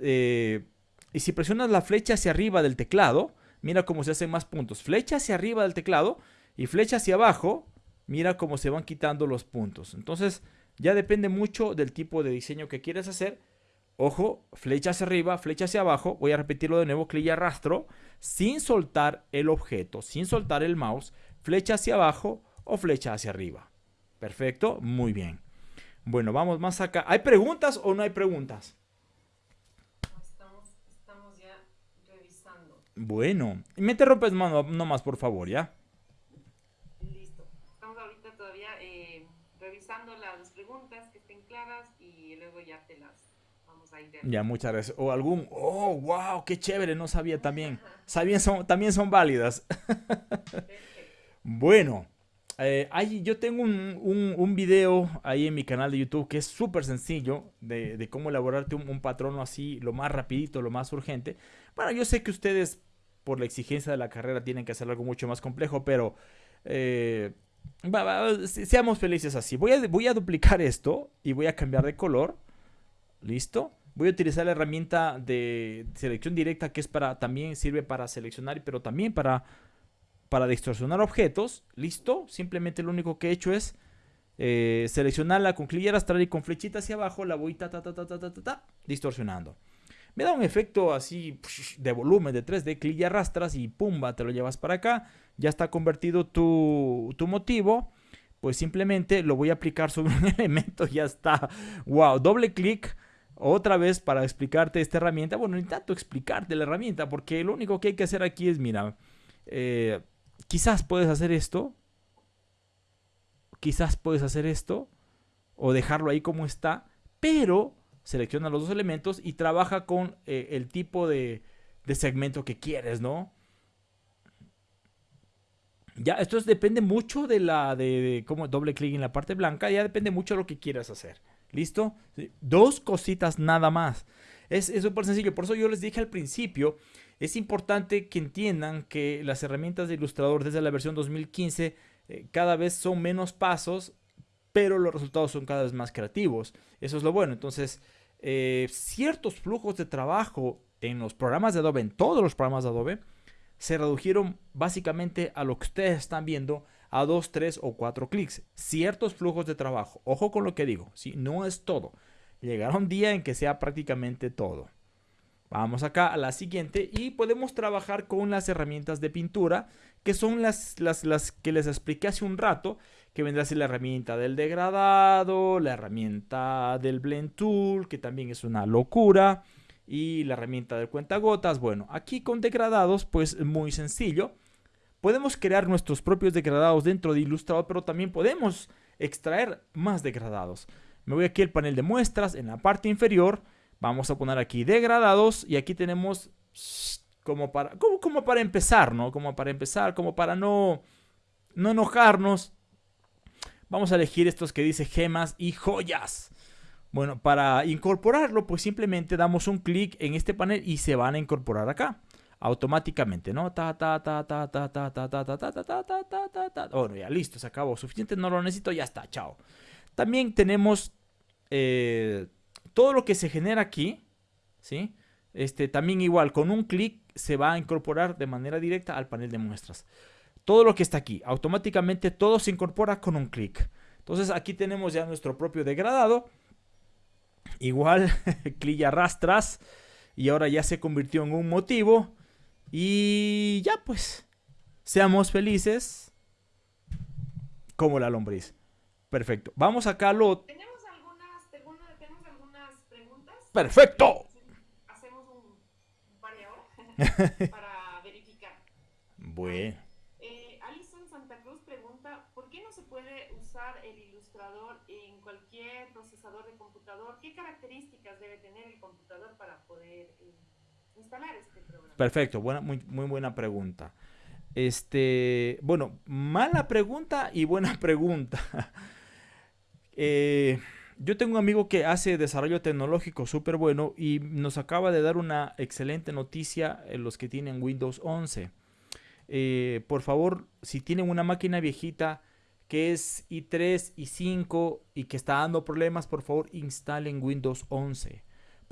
Eh, y si presionas la flecha hacia arriba del teclado, mira cómo se hacen más puntos. Flecha hacia arriba del teclado y flecha hacia abajo mira cómo se van quitando los puntos. Entonces, ya depende mucho del tipo de diseño que quieres hacer. Ojo, flecha hacia arriba, flecha hacia abajo. Voy a repetirlo de nuevo, clic y arrastro, sin soltar el objeto, sin soltar el mouse. Flecha hacia abajo o flecha hacia arriba. Perfecto, muy bien. Bueno, vamos más acá. ¿Hay preguntas o no hay preguntas? Estamos, estamos ya revisando. Bueno, me mano nomás, por favor, ¿ya? las preguntas que estén claras y luego ya te las Ya, muchas gracias. O algún, oh, wow, qué chévere, no sabía también. Sabían, son, también son válidas. bueno, eh, yo tengo un, un, video ahí en mi canal de YouTube que es súper sencillo de, cómo elaborarte un, un, patrón así, lo más rapidito, lo más urgente. Bueno, yo sé que ustedes por la exigencia de la carrera tienen que hacer algo mucho más complejo, pero eh, seamos felices así. Voy a, voy a duplicar esto y voy a cambiar de color. ¿Listo? Voy a utilizar la herramienta de selección directa que es para también sirve para seleccionar, pero también para, para distorsionar objetos. ¿Listo? Simplemente lo único que he hecho es eh, seleccionarla con clic y arrastrar y con flechita hacia abajo la voy ta, ta, ta, ta, ta, ta, ta, distorsionando. Me da un efecto así de volumen de 3D, clic y arrastras y pumba, te lo llevas para acá ya está convertido tu, motivo, pues simplemente lo voy a aplicar sobre un elemento, ya está. Wow, doble clic otra vez para explicarte esta herramienta. Bueno, ni tanto explicarte la herramienta, porque lo único que hay que hacer aquí es, mira, eh, quizás puedes hacer esto, quizás puedes hacer esto, o dejarlo ahí como está, pero selecciona los dos elementos y trabaja con eh, el tipo de, de segmento que quieres, ¿no? Ya, esto depende mucho de la de, cómo doble clic en la parte blanca, ya depende mucho de lo que quieras hacer. ¿Listo? Dos cositas nada más. Es súper sencillo, por eso yo les dije al principio, es importante que entiendan que las herramientas de Illustrator desde la versión 2015 eh, cada vez son menos pasos, pero los resultados son cada vez más creativos. Eso es lo bueno. Entonces, eh, ciertos flujos de trabajo en los programas de Adobe, en todos los programas de Adobe, se redujeron básicamente a lo que ustedes están viendo a dos, tres o cuatro clics. Ciertos flujos de trabajo. Ojo con lo que digo. ¿sí? No es todo. Llegará un día en que sea prácticamente todo. Vamos acá a la siguiente y podemos trabajar con las herramientas de pintura que son las, las, las que les expliqué hace un rato que vendrá a la herramienta del degradado, la herramienta del blend tool que también es una locura y la herramienta de cuentagotas. Bueno, aquí con degradados, pues muy sencillo. Podemos crear nuestros propios degradados dentro de Illustrator, pero también podemos extraer más degradados. Me voy aquí al panel de muestras, en la parte inferior, vamos a poner aquí degradados y aquí tenemos como para, como, como para empezar, ¿no? Como para empezar, como para no, no enojarnos. Vamos a elegir estos que dice gemas y joyas. Bueno, para incorporarlo, pues simplemente damos un clic en este panel y se van a incorporar acá. Automáticamente, ¿no? Ta, ta, ta, ta, ta, ta, ta, ta, ta, ta, ta, ta, ta, ta, ta. Bueno, ya listo, se acabó. Suficiente, no lo necesito, ya está, chao. También tenemos todo lo que se genera aquí, ¿sí? Este, también igual, con un clic se va a incorporar de manera directa al panel de muestras. Todo lo que está aquí, automáticamente todo se incorpora con un clic. Entonces aquí tenemos ya nuestro propio degradado Igual, clic y arrastras. Y ahora ya se convirtió en un motivo. Y ya pues, seamos felices como la lombriz. Perfecto. Vamos acá lo... ¿Tenemos algunas, ¿tenemos algunas preguntas? Perfecto. Hacemos un par de horas para verificar. Bueno. Eh, Alison Santa Cruz pregunta, ¿por qué no se puede usar el ilustrador en cualquier procesador de computador? ¿Qué características debe tener el computador para poder eh, instalar este programa? Perfecto, buena, muy, buena pregunta. Este, bueno, mala pregunta y buena pregunta. Eh, yo tengo un amigo que hace desarrollo tecnológico súper bueno y nos acaba de dar una excelente noticia en los que tienen Windows 11. Eh, por favor, si tienen una máquina viejita, que es i3, i5 y que está dando problemas, por favor instalen Windows 11.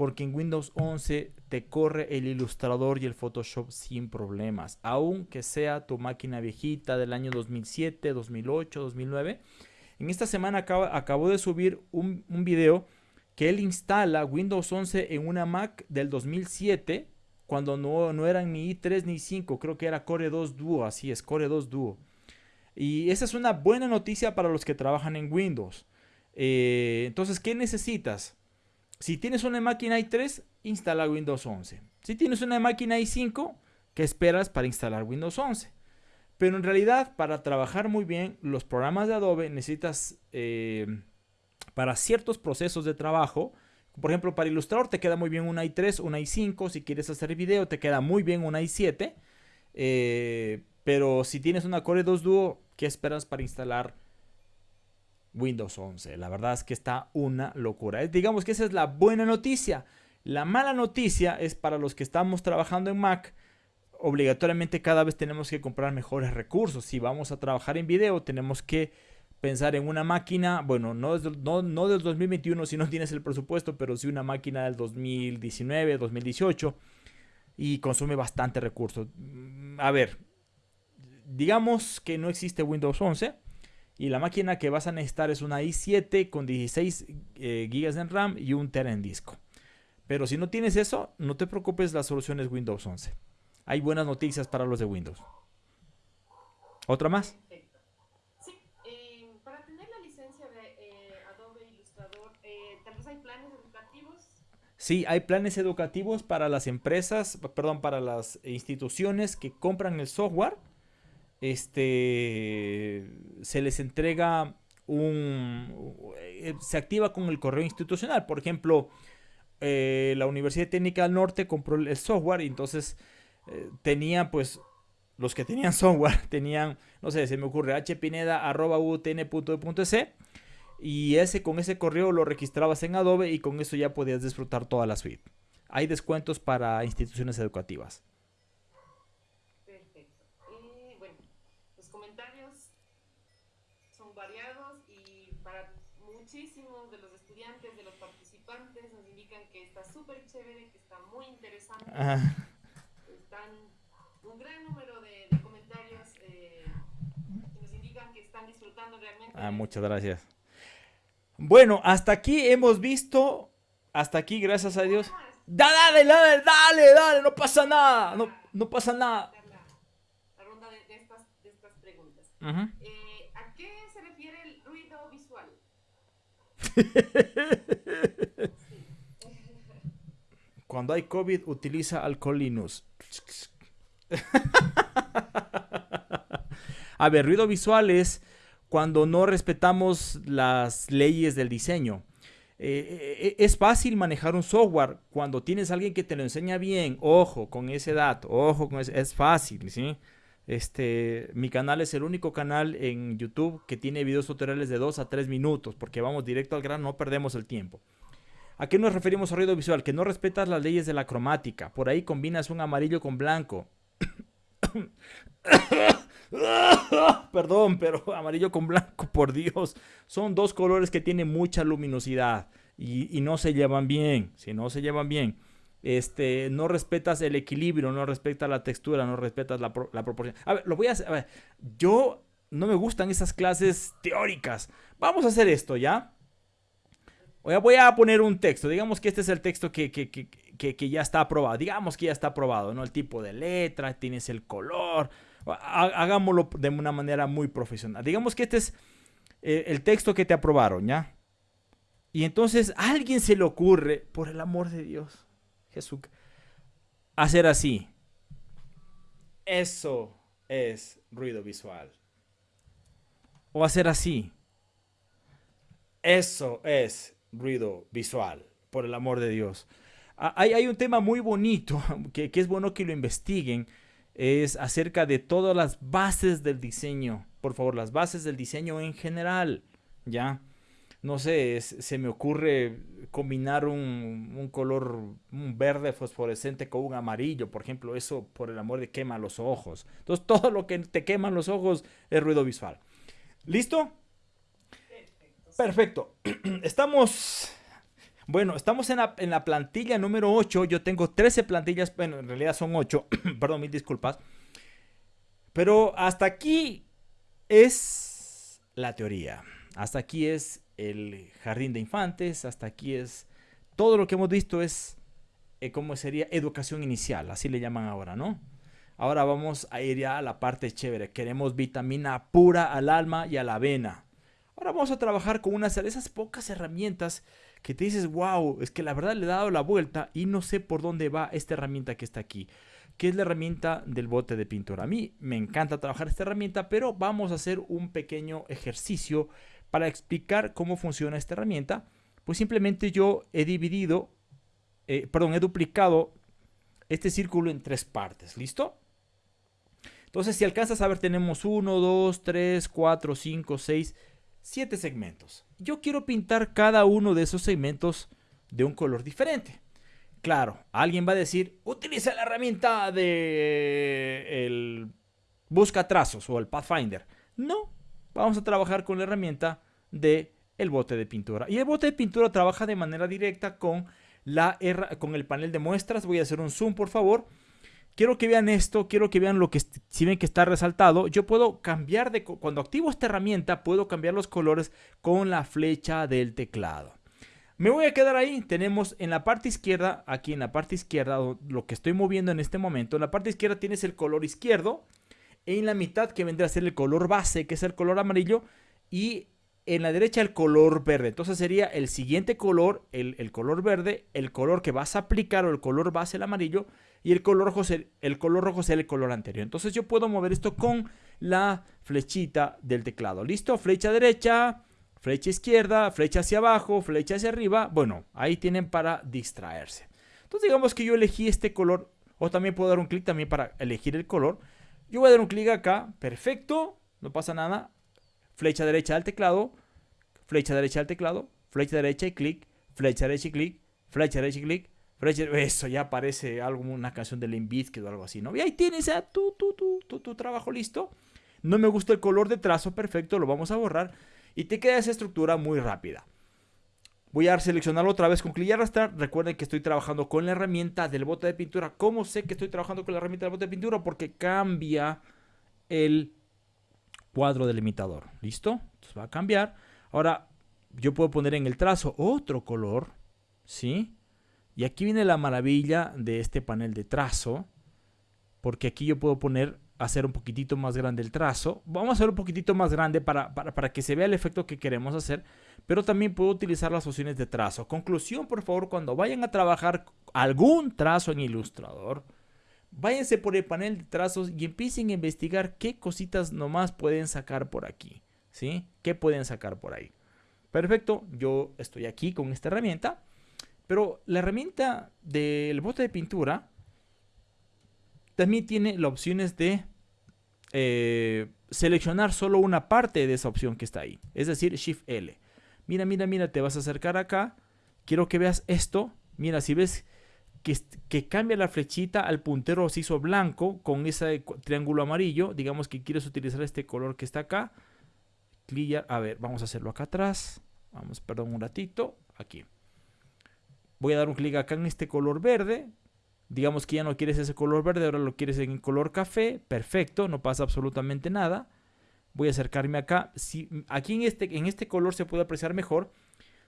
Porque en Windows 11 te corre el ilustrador y el Photoshop sin problemas. Aunque sea tu máquina viejita del año 2007, 2008, 2009. En esta semana acabo, de subir un, un video que él instala Windows 11 en una Mac del 2007. Cuando no, no eran ni i3 ni i5. Creo que era Core 2 Duo. Así es, Core 2 Duo. Y esa es una buena noticia para los que trabajan en Windows. Eh, entonces, ¿qué necesitas? Si tienes una máquina i3, instala Windows 11. Si tienes una máquina i5, ¿qué esperas para instalar Windows 11? Pero en realidad, para trabajar muy bien, los programas de Adobe necesitas eh, para ciertos procesos de trabajo. Por ejemplo, para Illustrator te queda muy bien una i3, una i5. Si quieres hacer video, te queda muy bien una i7. Eh, pero si tienes una Core 2 Duo, ¿qué esperas para instalar Windows 11? La verdad es que está una locura. Digamos que esa es la buena noticia. La mala noticia es para los que estamos trabajando en Mac. Obligatoriamente cada vez tenemos que comprar mejores recursos. Si vamos a trabajar en video, tenemos que pensar en una máquina, bueno, no, no, no del 2021 si no tienes el presupuesto, pero sí una máquina del 2019, 2018 y consume bastante recursos. A ver, digamos que no existe Windows 11 y la máquina que vas a necesitar es una i7 con 16 eh, GB de RAM y un Tera en disco. Pero si no tienes eso, no te preocupes, la solución es Windows 11. Hay buenas noticias para los de Windows. ¿Otra más? Sí, eh, para tener la licencia de eh, Adobe Illustrator, tal vez hay planes educativos. Sí, hay planes educativos para las empresas, perdón, para las instituciones que compran el software este, se les entrega un... Eh, se activa con el correo institucional. Por ejemplo, eh, la Universidad Técnica del Norte compró el software y entonces eh, tenía pues los que tenían software tenían, no sé, se me ocurre hpineda.utn.es y ese con ese correo lo registrabas en Adobe y con eso ya podías disfrutar toda la suite. Hay descuentos para instituciones educativas. Perfecto. Y bueno, los comentarios son variados y para muchísimos de los estudiantes, de los participantes, nos indican que está súper chévere, que está muy interesante. Están un gran número de, comentarios eh, que nos indican que están disfrutando realmente. Ah, muchas gracias. Bueno, hasta aquí hemos visto, hasta aquí, gracias a Dios. Dale, dale, dale, dale, no pasa nada, no, no pasa nada. La, ronda de, estas, de estas, preguntas. eh, ¿A qué se refiere el ruido visual? Cuando hay COVID, utiliza alcoholinus. A ver, ruido visual es cuando no respetamos las leyes del diseño. Eh, eh, es fácil manejar un software cuando tienes a alguien que te lo enseña bien. Ojo con ese dato, ojo con ese, es fácil, ¿sí? Este, mi canal es el único canal en YouTube que tiene videos tutoriales de 2 a 3 minutos, porque vamos directo al grano, no perdemos el tiempo. ¿A qué nos referimos a ruido visual? Que no respetas las leyes de la cromática. Por ahí combinas un amarillo con blanco. Perdón, pero amarillo con blanco, por Dios. Son dos colores que tienen mucha luminosidad y, no se llevan bien. Si no se llevan bien, este, no respetas el equilibrio, no respetas la textura, no respetas la, proporción. A ver, lo voy a hacer. Yo no me gustan esas clases teóricas. Vamos a hacer esto, ¿ya? Voy a poner un texto. Digamos que este es el texto que, que, que, que, ya está aprobado. Digamos que ya está aprobado, ¿no? El tipo de letra, tienes el color, hagámoslo de una manera muy profesional. Digamos que este es eh, el texto que te aprobaron, ¿ya? Y entonces a alguien se le ocurre, por el amor de Dios, Jesús, hacer así. Eso es ruido visual. O hacer así. Eso es ruido visual, por el amor de Dios. Hay, hay un tema muy bonito que es bueno que lo investiguen es acerca de todas las bases del diseño. Por favor, las bases del diseño en general. ¿Ya? No sé, se me ocurre combinar un, color, un verde fosforescente con un amarillo, por ejemplo, eso por el amor de quema los ojos. Entonces, todo lo que te quema los ojos es ruido visual. ¿Listo? Perfecto. Estamos bueno, estamos en la, plantilla número 8. Yo tengo 13 plantillas. Bueno, en realidad son 8. Perdón, mil disculpas. Pero hasta aquí es la teoría. Hasta aquí es el jardín de infantes. Hasta aquí es todo lo que hemos visto es eh, como sería educación inicial. Así le llaman ahora, ¿no? Ahora vamos a ir ya a la parte chévere. Queremos vitamina pura al alma y a la vena. Ahora vamos a trabajar con unas de esas pocas herramientas que te dices, wow, es que la verdad le he dado la vuelta y no sé por dónde va esta herramienta que está aquí, que es la herramienta del bote de pintura. A mí me encanta trabajar esta herramienta, pero vamos a hacer un pequeño ejercicio para explicar cómo funciona esta herramienta. Pues simplemente yo he dividido, eh, perdón, he duplicado este círculo en tres partes. ¿Listo? Entonces, si alcanzas a ver, tenemos 1, 2, 3, 4, 5, 6, 7 segmentos. Yo quiero pintar cada uno de esos segmentos de un color diferente. Claro, alguien va a decir, utiliza la herramienta de el busca trazos o el Pathfinder. No, vamos a trabajar con la herramienta de el bote de pintura. Y el bote de pintura trabaja de manera directa con, la, con el panel de muestras. Voy a hacer un zoom, por favor. Quiero que vean esto, quiero que vean lo que, si ven que está resaltado, yo puedo cambiar de, cuando activo esta herramienta, puedo cambiar los colores con la flecha del teclado. Me voy a quedar ahí, tenemos en la parte izquierda, aquí en la parte izquierda, lo que estoy moviendo en este momento, en la parte izquierda tienes el color izquierdo, en la mitad que vendrá a ser el color base, que es el color amarillo, y en la derecha el color verde. Entonces sería el siguiente color, el, el color verde, el color que vas a aplicar o el color base, el amarillo, y el color rojo, el color rojo será el color anterior. Entonces yo puedo mover esto con la flechita del teclado. ¿Listo? Flecha derecha, flecha izquierda, flecha hacia abajo, flecha hacia arriba. Bueno, ahí tienen para distraerse. Entonces digamos que yo elegí este color, o también puedo dar un clic también para elegir el color. Yo voy a dar un clic acá, perfecto, no pasa nada. Flecha derecha al teclado, flecha derecha al teclado, flecha derecha y clic, flecha derecha y clic, flecha derecha y clic, flecha Eso ya parece algo, una canción de Limp Bizkit o algo así, ¿no? Y ahí tienes ya tu, tu, tu, tu, trabajo listo. No me gusta el color de trazo, perfecto, lo vamos a borrar. Y te queda esa estructura muy rápida. Voy a seleccionarlo otra vez con clic y arrastrar. Recuerden que estoy trabajando con la herramienta del bote de pintura. ¿Cómo sé que estoy trabajando con la herramienta del bote de pintura? Porque cambia el cuadro delimitador. ¿Listo? Entonces va a cambiar. Ahora yo puedo poner en el trazo otro color. ¿Sí? Y aquí viene la maravilla de este panel de trazo. Porque aquí yo puedo poner hacer un poquitito más grande el trazo. Vamos a hacer un poquitito más grande para, para, que se vea el efecto que queremos hacer. Pero también puedo utilizar las opciones de trazo. Conclusión, por favor, cuando vayan a trabajar algún trazo en Illustrator, váyanse por el panel de trazos y empiecen a investigar qué cositas nomás pueden sacar por aquí. ¿Sí? ¿Qué pueden sacar por ahí? Perfecto, yo estoy aquí con esta herramienta. Pero la herramienta del bote de pintura también tiene las opciones de eh, seleccionar solo una parte de esa opción que está ahí. Es decir, Shift L. Mira, mira, mira, te vas a acercar acá. Quiero que veas esto. Mira, si ves que, que cambia la flechita al puntero se hizo blanco con ese triángulo amarillo. Digamos que quieres utilizar este color que está acá. Clic, a ver, vamos a hacerlo acá atrás. Vamos, perdón, un ratito. Aquí. Voy a dar un clic acá en este color verde digamos que ya no quieres ese color verde, ahora lo quieres en color café, perfecto, no pasa absolutamente nada. Voy a acercarme acá. Si, aquí en este, en este color se puede apreciar mejor.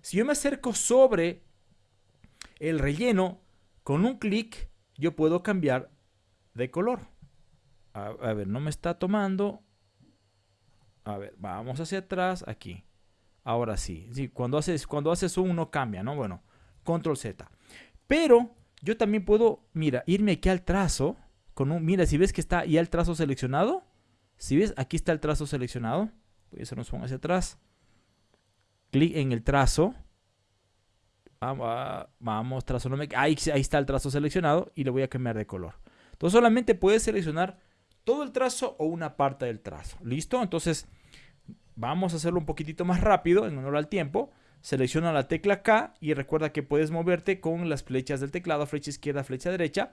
Si yo me acerco sobre el relleno, con un clic yo puedo cambiar de color. A, ver, no me está tomando. A ver, vamos hacia atrás, aquí. Ahora sí. sí cuando haces, cuando haces un no cambia, ¿no? Bueno, control Z. Pero yo también puedo, mira, irme aquí al trazo. Con un, mira, si ves que está ya el trazo seleccionado. Si ves, aquí está el trazo seleccionado. Voy a hacer un hacia atrás. Clic en el trazo. Vamos, vamos trazo. No me, ahí, ahí está el trazo seleccionado y le voy a cambiar de color. Entonces solamente puedes seleccionar todo el trazo o una parte del trazo. ¿Listo? Entonces vamos a hacerlo un poquitito más rápido en honor al tiempo. Selecciona la tecla K y recuerda que puedes moverte con las flechas del teclado, flecha izquierda, flecha derecha.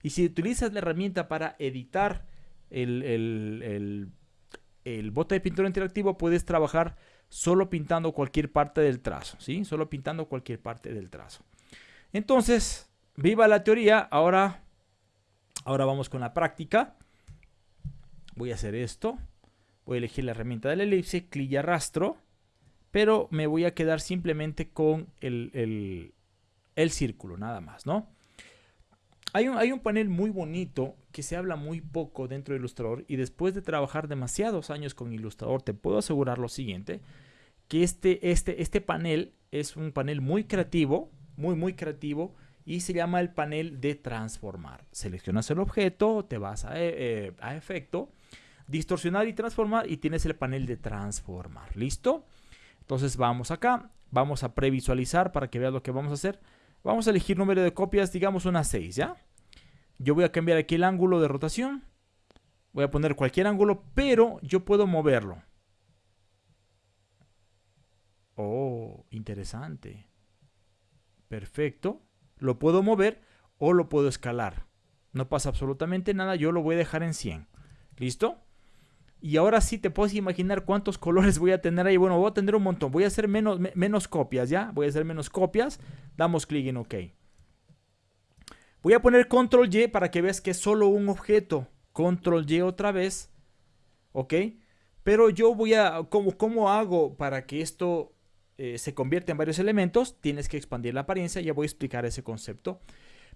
Y si utilizas la herramienta para editar el, el, bote de pintura interactivo, puedes trabajar solo pintando cualquier parte del trazo, ¿sí? Solo pintando cualquier parte del trazo. Entonces, viva la teoría. Ahora, ahora vamos con la práctica. Voy a hacer esto. Voy a elegir la herramienta de la elipse, clic y arrastro pero me voy a quedar simplemente con el, círculo, nada más, ¿no? Hay un, hay un, panel muy bonito que se habla muy poco dentro de Illustrator y después de trabajar demasiados años con Illustrator te puedo asegurar lo siguiente, que este, este, este panel es un panel muy creativo, muy muy creativo y se llama el panel de transformar. Seleccionas el objeto, te vas a, eh, a efecto, distorsionar y transformar y tienes el panel de transformar. ¿Listo? Entonces vamos acá, vamos a previsualizar para que veas lo que vamos a hacer. Vamos a elegir número de copias, digamos una 6, ¿ya? Yo voy a cambiar aquí el ángulo de rotación. Voy a poner cualquier ángulo, pero yo puedo moverlo. Oh, interesante. Perfecto. Lo puedo mover o lo puedo escalar. No pasa absolutamente nada, yo lo voy a dejar en 100. ¿Listo? Y ahora sí te puedes imaginar cuántos colores voy a tener ahí. Bueno, voy a tener un montón. Voy a hacer menos, menos copias, ¿ya? Voy a hacer menos copias. Damos clic en OK. Voy a poner Control Y para que veas que es solo un objeto. Control Y otra vez. ¿Ok? Pero yo voy a... ¿Cómo, cómo hago para que esto eh, se convierta en varios elementos? Tienes que expandir la apariencia. Ya voy a explicar ese concepto.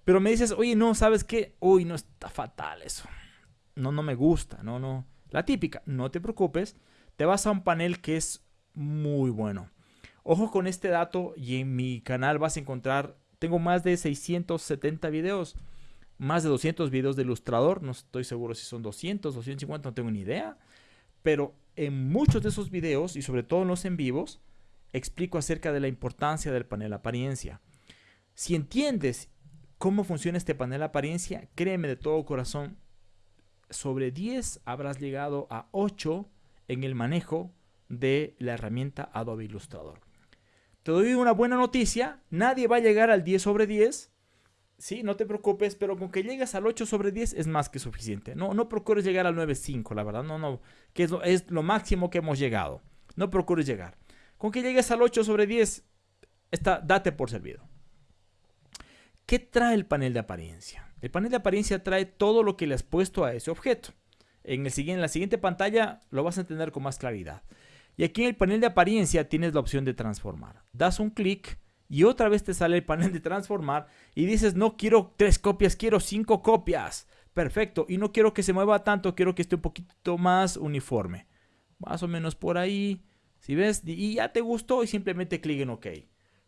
Pero me dices, oye, no, ¿sabes qué? Uy, no, está fatal eso. No, no me gusta. No, no. La típica, no te preocupes, te vas a un panel que es muy bueno. Ojo con este dato y en mi canal vas a encontrar, tengo más de 670 videos, más de 200 videos de ilustrador, no estoy seguro si son 200, 250, no tengo ni idea, pero en muchos de esos videos y sobre todo en los en vivos, explico acerca de la importancia del panel apariencia. Si entiendes cómo funciona este panel apariencia, créeme de todo corazón, sobre 10 habrás llegado a 8 en el manejo de la herramienta Adobe Illustrator. Te doy una buena noticia, nadie va a llegar al 10 sobre 10. Sí, no te preocupes, pero con que llegues al 8 sobre 10 es más que suficiente. No, no procures llegar al 9.5, la verdad, no, no, que es lo, es lo máximo que hemos llegado. No procures llegar. Con que llegues al 8 sobre 10, está, date por servido. ¿Qué trae el panel de apariencia? El panel de apariencia trae todo lo que le has puesto a ese objeto. En, el, la siguiente pantalla lo vas a entender con más claridad. Y aquí en el panel de apariencia tienes la opción de transformar. Das un clic y otra vez te sale el panel de transformar y dices no quiero tres copias, quiero cinco copias. Perfecto. Y no quiero que se mueva tanto, quiero que esté un poquito más uniforme. Más o menos por ahí. Si ves, y ya te gustó y simplemente clic en OK.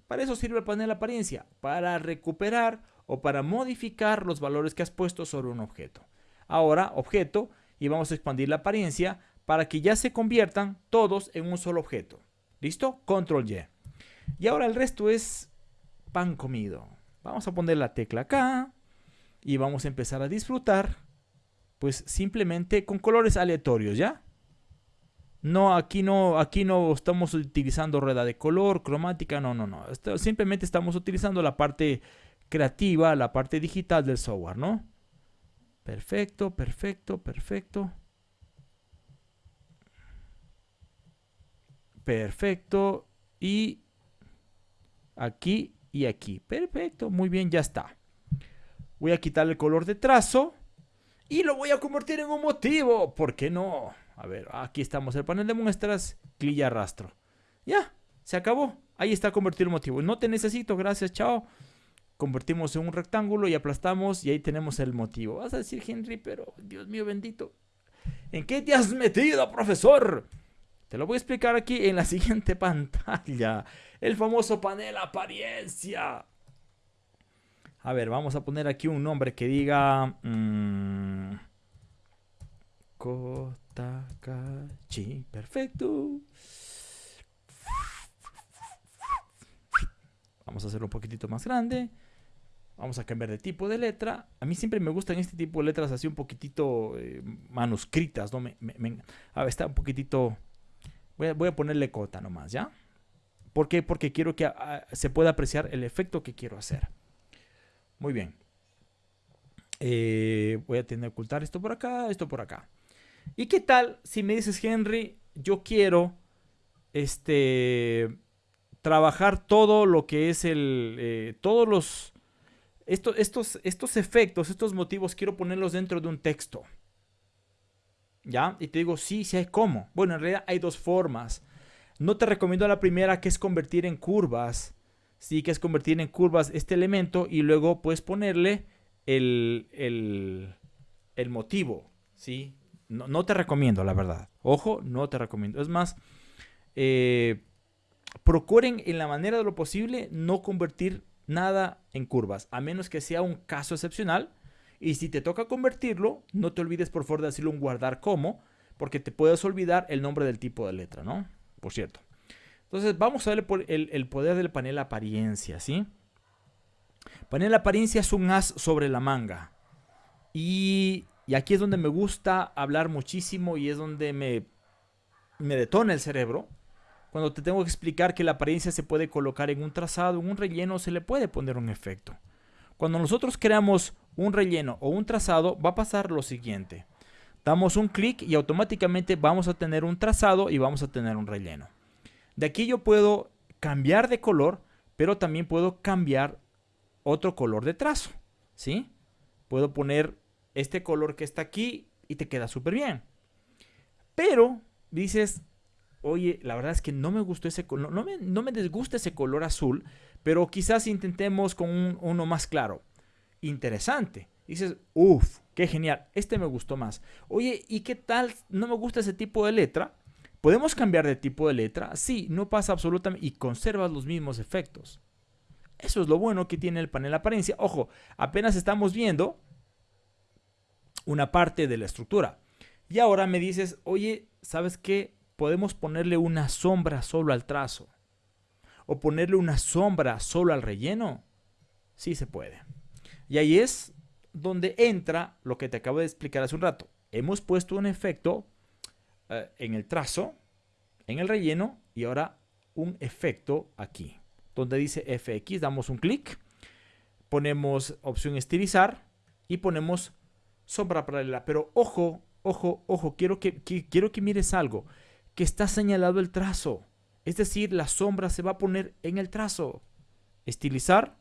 Para eso sirve el panel apariencia, para recuperar o para modificar los valores que has puesto sobre un objeto. Ahora, objeto, y vamos a expandir la apariencia para que ya se conviertan todos en un solo objeto. ¿Listo? Control Y. Y ahora el resto es pan comido. Vamos a poner la tecla acá y vamos a empezar a disfrutar pues simplemente con colores aleatorios, ¿ya? No, aquí no, aquí no estamos utilizando rueda de color, cromática, no, no, no. simplemente estamos utilizando la parte creativa, la parte digital del software, ¿no? Perfecto, perfecto, perfecto. Perfecto. Y aquí y aquí. Perfecto, muy bien, ya está. Voy a quitar el color de trazo y lo voy a convertir en un motivo. ¿Por qué no? A ver, aquí estamos, el panel de muestras, clic y arrastro. Ya, se acabó. Ahí está convertido el motivo. No te necesito, gracias, chao. Convertimos en un rectángulo y aplastamos y ahí tenemos el motivo. Vas a decir, Henry, pero Dios mío bendito. ¿En qué te has metido, profesor? Te lo voy a explicar aquí en la siguiente pantalla. El famoso panel apariencia. A ver, vamos a poner aquí un nombre que diga... Mmm, Perfecto. Vamos a hacerlo un poquitito más grande. Vamos a cambiar de tipo de letra. A mí siempre me gustan este tipo de letras así un poquitito eh, manuscritas, ¿no? Me, a ver, está un poquitito... Voy a, ponerle cota nomás, ¿ya? ¿Por qué? Porque quiero que ah, se pueda apreciar el efecto que quiero hacer. Muy bien. Eh, voy a tener que ocultar esto por acá, esto por acá. ¿Y qué tal si me dices, Henry, yo quiero este trabajar todo lo que es el eh, todos los estos, estos, efectos, estos motivos, quiero ponerlos dentro de un texto. ¿Ya? Y te digo, sí, sí hay cómo. Bueno, en realidad hay dos formas. No te recomiendo la primera, que es convertir en curvas. Sí, que es convertir en curvas este elemento y luego puedes ponerle el, el, el motivo. ¿Sí? No, te recomiendo, la verdad. Ojo, no te recomiendo. Es más, eh, procuren en la manera de lo posible no convertir nada en curvas, a menos que sea un caso excepcional. Y si te toca convertirlo, no te olvides por favor de decirle un guardar como, porque te puedes olvidar el nombre del tipo de letra, ¿no? Por cierto. Entonces vamos a ver el, el poder del panel apariencia, ¿sí? Panel apariencia es un as sobre la manga. Y y aquí es donde me gusta hablar muchísimo y es donde me, me detona el cerebro. Cuando te tengo que explicar que la apariencia se puede colocar en un trazado, en un relleno, se le puede poner un efecto. Cuando nosotros creamos un relleno o un trazado, va a pasar lo siguiente. Damos un clic y automáticamente vamos a tener un trazado y vamos a tener un relleno. De aquí yo puedo cambiar de color, pero también puedo cambiar otro color de trazo. ¿Sí? Puedo poner este color que está aquí y te queda súper bien. Pero dices, oye, la verdad es que no me gustó ese color, no me, no me desgusta ese color azul, pero quizás intentemos con uno más claro. Interesante. Dices, uff, qué genial, este me gustó más. Oye, ¿y qué tal? No me gusta ese tipo de letra. ¿Podemos cambiar de tipo de letra? Sí, no pasa absolutamente y conservas los mismos efectos. Eso es lo bueno que tiene el panel apariencia. Ojo, apenas estamos viendo una parte de la estructura. Y ahora me dices, oye, ¿sabes qué? Podemos ponerle una sombra solo al trazo. O ponerle una sombra solo al relleno. Sí se puede. Y ahí es donde entra lo que te acabo de explicar hace un rato. hemos puesto un efecto eh, en el trazo, en el relleno y ahora un efecto aquí, donde dice FX, damos un clic, ponemos opción estilizar y ponemos sombra paralela. Pero ojo, ojo, ojo, quiero que, quiero que mires algo, que está señalado el trazo. Es decir, la sombra se va a poner en el trazo. Estilizar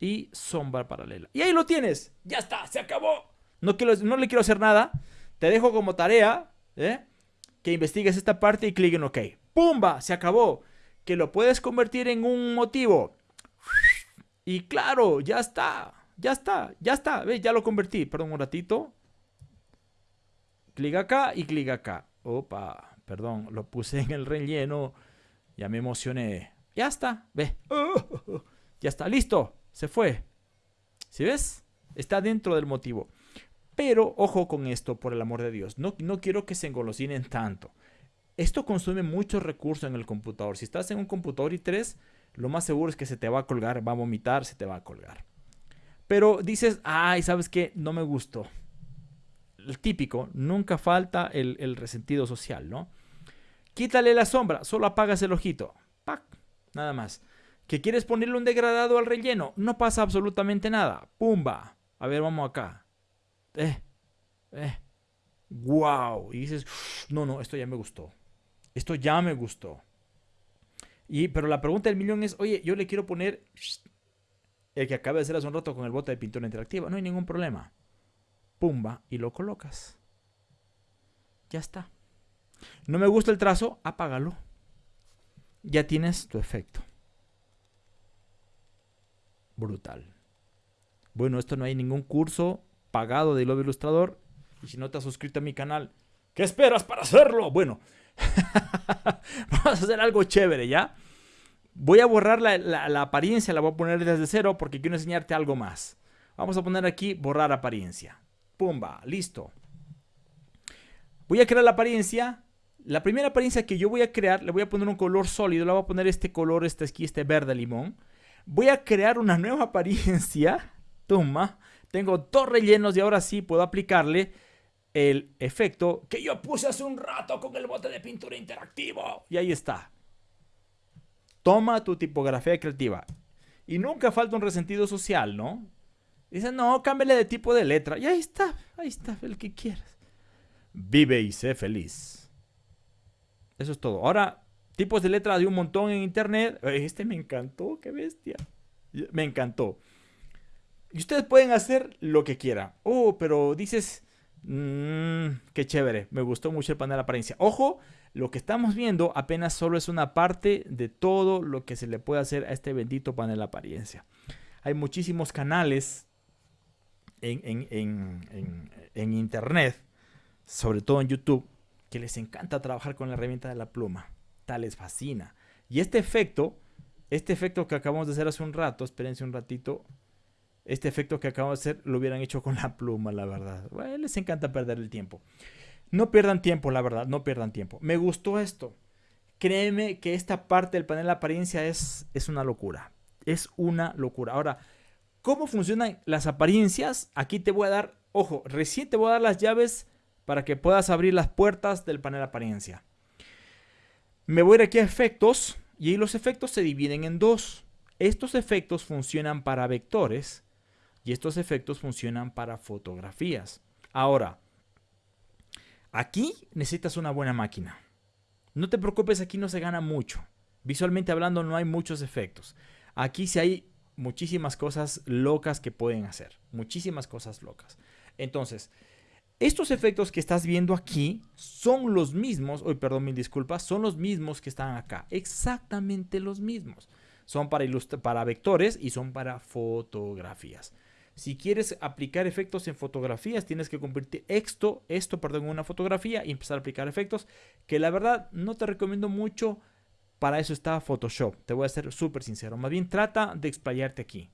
y sombra paralela. Y ahí lo tienes. Ya está, se acabó. No, quiero, no le quiero hacer nada. Te dejo como tarea ¿eh? que investigues esta parte y clic en OK. ¡Pumba! Se acabó. Que lo puedes convertir en un motivo. Y claro, ya está. Ya está, ya está. ¿Ves? Ya lo convertí. Perdón un ratito. Clic acá y clic acá. Opa, perdón, lo puse en el relleno. Ya me emocioné. Ya está, ve. ya está, listo. Se fue. ¿Sí ves? Está dentro del motivo. Pero ojo con esto, por el amor de Dios. No, no quiero que se engolosinen tanto. Esto consume muchos recursos en el computador. Si estás en un computador i3, lo más seguro es que se te va a colgar, va a vomitar, se te va a colgar. Pero dices, ay, ¿sabes qué? No me gustó. El típico, nunca falta el, resentido social, ¿no? Quítale la sombra, solo apagas el ojito. ¡Pac! Nada más. ¿Que quieres ponerle un degradado al relleno? No pasa absolutamente nada. ¡Pumba! A ver, vamos acá. Eh, eh. ¡Wow! Y dices, no, no, esto ya me gustó. Esto ya me gustó. Y, pero la pregunta del millón es, oye, yo le quiero poner el que acaba de hacer hace un rato con el bote de pintura interactiva. No hay ningún problema. Pumba, y lo colocas. Ya está. No me gusta el trazo, apágalo. Ya tienes tu efecto. Brutal. Bueno, esto no hay ningún curso pagado de Love Ilustrador. Y si no te has suscrito a mi canal, ¿qué esperas para hacerlo? Bueno, Vamos a hacer algo chévere, ¿ya? Voy a borrar la, apariencia, la voy a poner desde cero porque quiero enseñarte algo más. Vamos a poner aquí borrar apariencia. Pumba, listo. Voy a crear la apariencia. La primera apariencia que yo voy a crear, le voy a poner un color sólido. Le voy a poner este color, este aquí, este verde limón. Voy a crear una nueva apariencia. Toma. Tengo dos rellenos y ahora sí puedo aplicarle el efecto que yo puse hace un rato con el bote de pintura interactivo. Y ahí está. Toma tu tipografía creativa. Y nunca falta un resentido social, ¿no? Dice, no, cámbiale de tipo de letra. Y ahí está, ahí está, el que quieras. Vive y sé feliz. Eso es todo. Ahora, tipos de letra de un montón en internet. Este me encantó, qué bestia. Me encantó. Y ustedes pueden hacer lo que quieran. Oh, pero dices, Mmm, qué chévere, me gustó mucho el panel de apariencia. Ojo, lo que estamos viendo apenas solo es una parte de todo lo que se le puede hacer a este bendito panel apariencia. Hay muchísimos canales en, en, internet, sobre todo en YouTube, que les encanta trabajar con la herramienta de la pluma. Tal les fascina. Y este efecto, este efecto que acabamos de hacer hace un rato, espérense un ratito, este efecto que acabamos de hacer lo hubieran hecho con la pluma, la verdad. les encanta perder el tiempo. No pierdan tiempo, la verdad, no pierdan tiempo. Me gustó esto. Créeme que esta parte del panel de apariencia es, es una locura. Es una locura. Ahora, ¿cómo funcionan las apariencias? Aquí te voy a dar, ojo, recién te voy a dar las llaves para que puedas abrir las puertas del panel de apariencia. Me voy a ir aquí a efectos y ahí los efectos se dividen en dos. Estos efectos funcionan para vectores y estos efectos funcionan para fotografías. Ahora, aquí necesitas una buena máquina. No te preocupes, aquí no se gana mucho. Visualmente hablando no hay muchos efectos. Aquí sí hay muchísimas cosas locas que pueden hacer. Muchísimas cosas locas. Entonces, estos efectos que estás viendo aquí son los mismos, hoy perdón, mil disculpas, son los mismos que están acá. Exactamente los mismos. Son para, para vectores y son para fotografías. Si quieres aplicar efectos en fotografías, tienes que convertir esto, esto, perdón, en una fotografía y empezar a aplicar efectos, que la verdad no te recomiendo mucho. Para eso está Photoshop. Te voy a ser súper sincero. Más bien trata de explayarte aquí.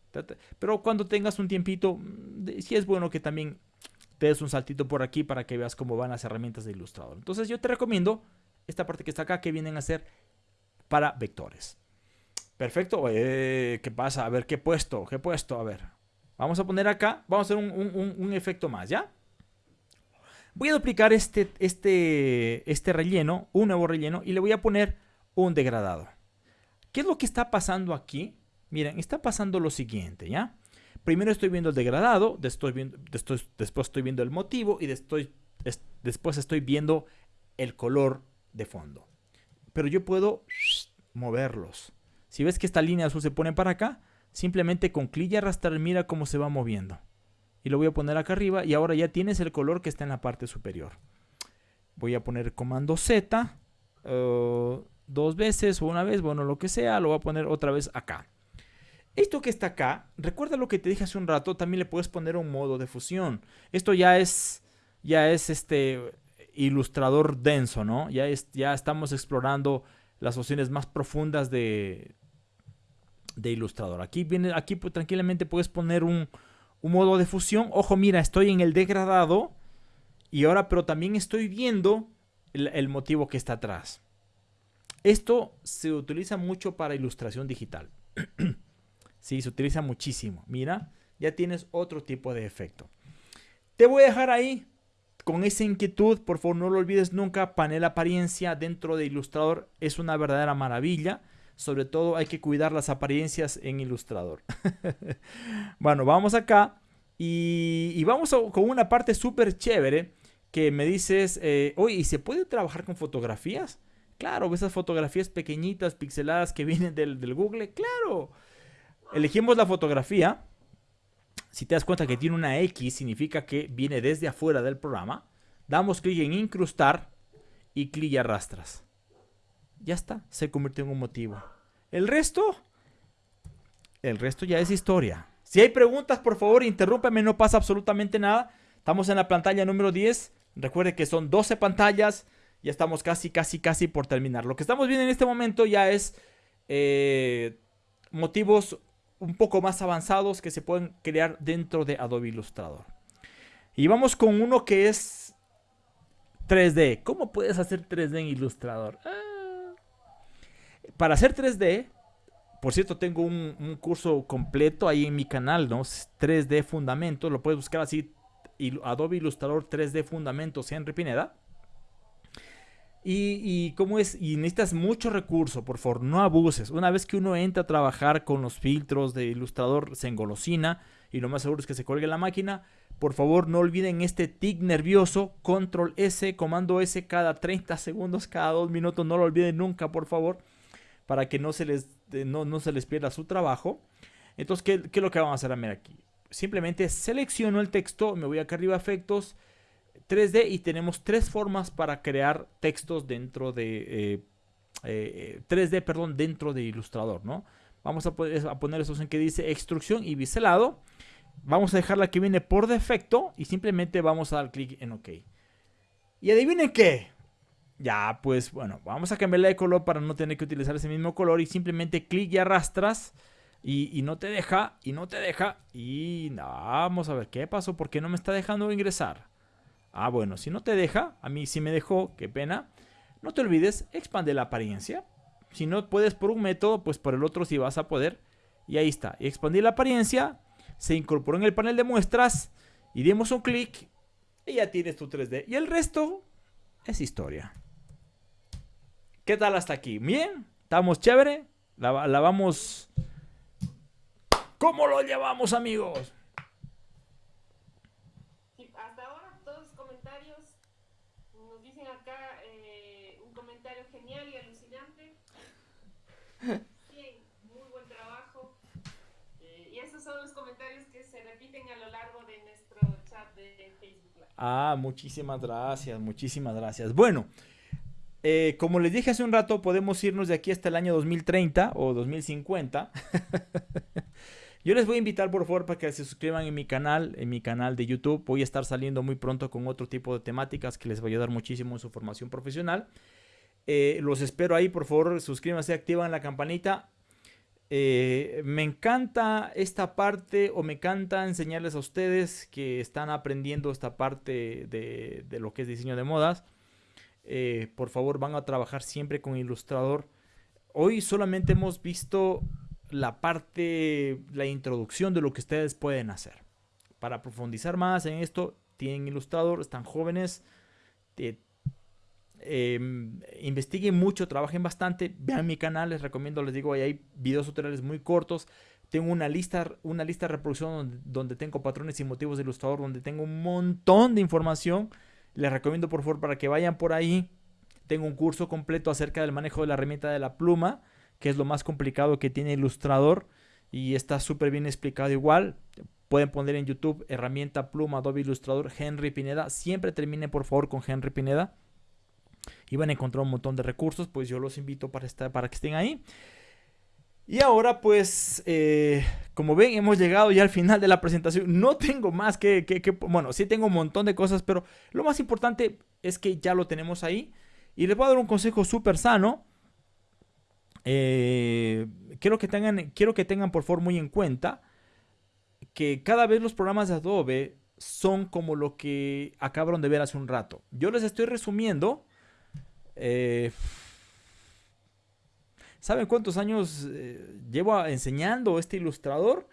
pero cuando tengas un tiempito, mm, sí es bueno que también te des un saltito por aquí para que veas cómo van las herramientas de ilustrador. Entonces yo te recomiendo esta parte que está acá que vienen a ser para vectores. Perfecto. Eh, ¿Qué pasa? A ver, ¿qué he puesto? ¿Qué he puesto? A ver. Vamos a poner acá, vamos a hacer un, efecto más, ¿ya? Voy a duplicar este, este, este relleno, un nuevo relleno, y le voy a poner un degradado. ¿Qué es lo que está pasando aquí? Miren, está pasando lo siguiente, ¿ya? Primero estoy viendo el degradado, después, estoy viendo el motivo y después, después estoy viendo el color de fondo. Pero yo puedo moverlos. Si ves que esta línea azul se pone para acá, simplemente con clic y arrastrar mira cómo se va moviendo. Y lo voy a poner acá arriba y ahora ya tienes el color que está en la parte superior. Voy a poner comando Z uh, dos veces o una vez, bueno, lo que sea, lo voy a poner otra vez acá. Esto que está acá, recuerda lo que te dije hace un rato, también le puedes poner un modo de fusión. Esto ya es, ya es este ilustrador denso, ¿no? Ya, es, ya estamos explorando las opciones más profundas de, de ilustrador. Aquí, viene, aquí pues, tranquilamente puedes poner un, modo de fusión. Ojo, mira, estoy en el degradado y ahora, pero también estoy viendo el motivo que está atrás. Esto se utiliza mucho para ilustración digital. Sí, se utiliza muchísimo. Mira, ya tienes otro tipo de efecto. Te voy a dejar ahí con esa inquietud. Por favor, no lo olvides nunca. Panel apariencia dentro de Illustrator es una verdadera maravilla. Sobre todo hay que cuidar las apariencias en Illustrator. bueno, vamos acá. Y, vamos con una parte súper chévere que me dices, eh, oye, ¿y se puede trabajar con fotografías? Claro, esas fotografías pequeñitas, pixeladas que vienen del, del Google. Claro. Elegimos la fotografía. Si te das cuenta que tiene una X, significa que viene desde afuera del programa. Damos clic en incrustar y clic y arrastras. Ya está, se convirtió en un motivo. El resto, el resto ya es historia. Si hay preguntas, por favor, interrúmpeme, no pasa absolutamente nada. Estamos en la pantalla número 10. Recuerde que son 12 pantallas. Ya estamos casi, casi, casi por terminar. Lo que estamos viendo en este momento ya es eh, motivos un poco más avanzados que se pueden crear dentro de Adobe Illustrator. Y vamos con uno que es 3D. ¿Cómo puedes hacer 3D en Illustrator? Ah. Para hacer 3D, por cierto, tengo un, curso completo ahí en mi canal, ¿no? 3D Fundamentos, lo puedes buscar así, Adobe Illustrator 3D Fundamentos, Henry Pineda. Y, cómo es, y necesitas mucho recurso, por favor, no abuses. Una vez que uno entra a trabajar con los filtros de ilustrador, se engolosina y lo más seguro es que se cuelgue la máquina. Por favor, no olviden este tic nervioso, control S, comando S cada 30 segundos, cada 2 minutos. No lo olviden nunca, por favor, para que no se les, no, se les pierda su trabajo. Entonces, ¿qué, ¿qué, es lo que vamos a hacer aquí? Simplemente selecciono el texto, me voy acá arriba a efectos 3D y tenemos tres formas para crear textos dentro de 3D, eh, eh, perdón, dentro de Illustrator, ¿no? Vamos a, poner esos en que dice extrusión y biselado. Vamos a dejar la que viene por defecto y simplemente vamos a dar clic en OK. Y adivinen qué. Ya, pues bueno, vamos a cambiarle de color para no tener que utilizar ese mismo color y simplemente clic y arrastras y, no te deja, y no te deja. Y vamos a ver qué pasó, porque no me está dejando ingresar. Ah, bueno, si no te deja, a mí sí me dejó, qué pena. No te olvides, expande la apariencia. Si no puedes por un método, pues por el otro sí vas a poder. Y ahí está, expandir la apariencia, se incorporó en el panel de muestras y dimos un clic y ya tienes tu 3D. Y el resto es historia. ¿Qué tal hasta aquí? Bien, estamos chévere. La, la vamos... ¿Cómo lo llevamos amigos? Bien, muy buen trabajo. Eh, y esos son los comentarios que se repiten a lo largo de nuestro chat de Facebook. Ah, muchísimas gracias, muchísimas gracias. Bueno, eh, como les dije hace un rato, podemos irnos de aquí hasta el año 2030 o 2050. Yo les voy a invitar por favor para que se suscriban en mi canal, en mi canal de YouTube. Voy a estar saliendo muy pronto con otro tipo de temáticas que les va a ayudar muchísimo en su formación profesional. Eh, los espero ahí, por favor, suscríbanse, activan la campanita. Eh, me encanta esta parte o me encanta enseñarles a ustedes que están aprendiendo esta parte de, lo que es diseño de modas. Eh, por favor, van a trabajar siempre con ilustrador. Hoy solamente hemos visto la parte, la introducción de lo que ustedes pueden hacer. Para profundizar más en esto, tienen ilustrador, están jóvenes, em, investiguen mucho, trabajen bastante, vean mi canal, les recomiendo, les digo, ahí hay videos tutoriales muy cortos. Tengo una lista, una lista de reproducción donde, tengo patrones y motivos de ilustrador, donde tengo un montón de información. Les recomiendo por favor para que vayan por ahí. Tengo un curso completo acerca del manejo de la herramienta de la pluma, que es lo más complicado que tiene Ilustrador y está súper bien explicado igual. Pueden poner en YouTube herramienta pluma Adobe Ilustrador Henry Pineda. Siempre termine por favor con Henry Pineda. Y van a encontrar un montón de recursos. Pues yo los invito para, estar, para que estén ahí. Y ahora pues, eh, como ven, hemos llegado ya al final de la presentación. No tengo más que, que, bueno, sí tengo un montón de cosas, pero lo más importante es que ya lo tenemos ahí. Y les voy a dar un consejo súper sano. Eh, quiero, que tengan, quiero que tengan por favor muy en cuenta que cada vez los programas de Adobe son como lo que acabaron de ver hace un rato. Yo les estoy resumiendo. Eh, ¿Saben cuántos años eh, llevo enseñando este ilustrador?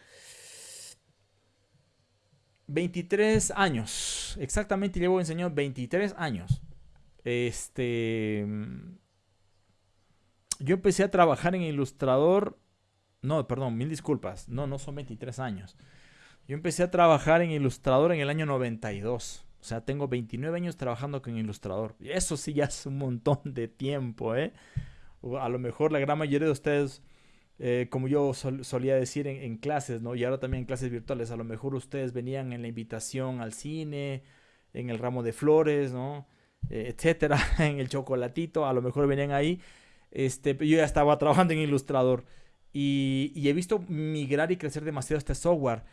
23 años. Exactamente llevo enseñando 23 años. Este. Yo empecé a trabajar en ilustrador. No, perdón, mil disculpas. No, no son 23 años. Yo empecé a trabajar en ilustrador en el año 92. O sea, tengo 29 años trabajando con ilustrador. Y eso sí ya es un montón de tiempo, ¿eh? A lo mejor la gran mayoría de ustedes, eh, como yo solía decir en, clases, ¿no? Y ahora también en clases virtuales, a lo mejor ustedes venían en la invitación al cine, en el ramo de flores, ¿no? Eh, etcétera, en el chocolatito, a lo mejor venían ahí. Este, yo ya estaba trabajando en Ilustrador y, he visto migrar y crecer demasiado este software.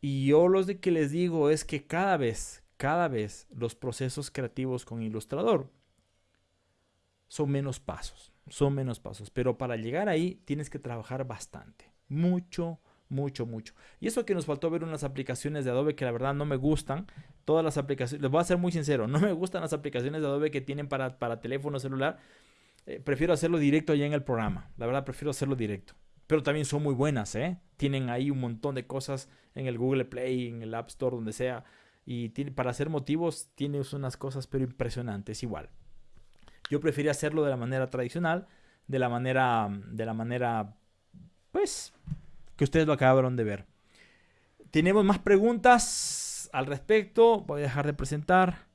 Y yo lo que les digo es que cada vez, cada vez los procesos creativos con Ilustrador son menos pasos son menos pasos. Pero para llegar ahí tienes que trabajar bastante. Mucho, mucho, mucho. Y eso que nos faltó ver unas aplicaciones de Adobe que la verdad no me gustan. Todas las aplicaciones, les voy a ser muy sincero, no me gustan las aplicaciones de Adobe que tienen para, para teléfono celular. Eh, prefiero hacerlo directo allá en el programa. La verdad, prefiero hacerlo directo. Pero también son muy buenas, ¿eh? Tienen ahí un montón de cosas en el Google Play, en el App Store, donde sea. Y tiene, para hacer motivos tienes unas cosas pero impresionantes igual. Yo prefería hacerlo de la manera tradicional, de la manera, de la manera, pues, que ustedes lo acabaron de ver. Tenemos más preguntas al respecto. Voy a dejar de presentar.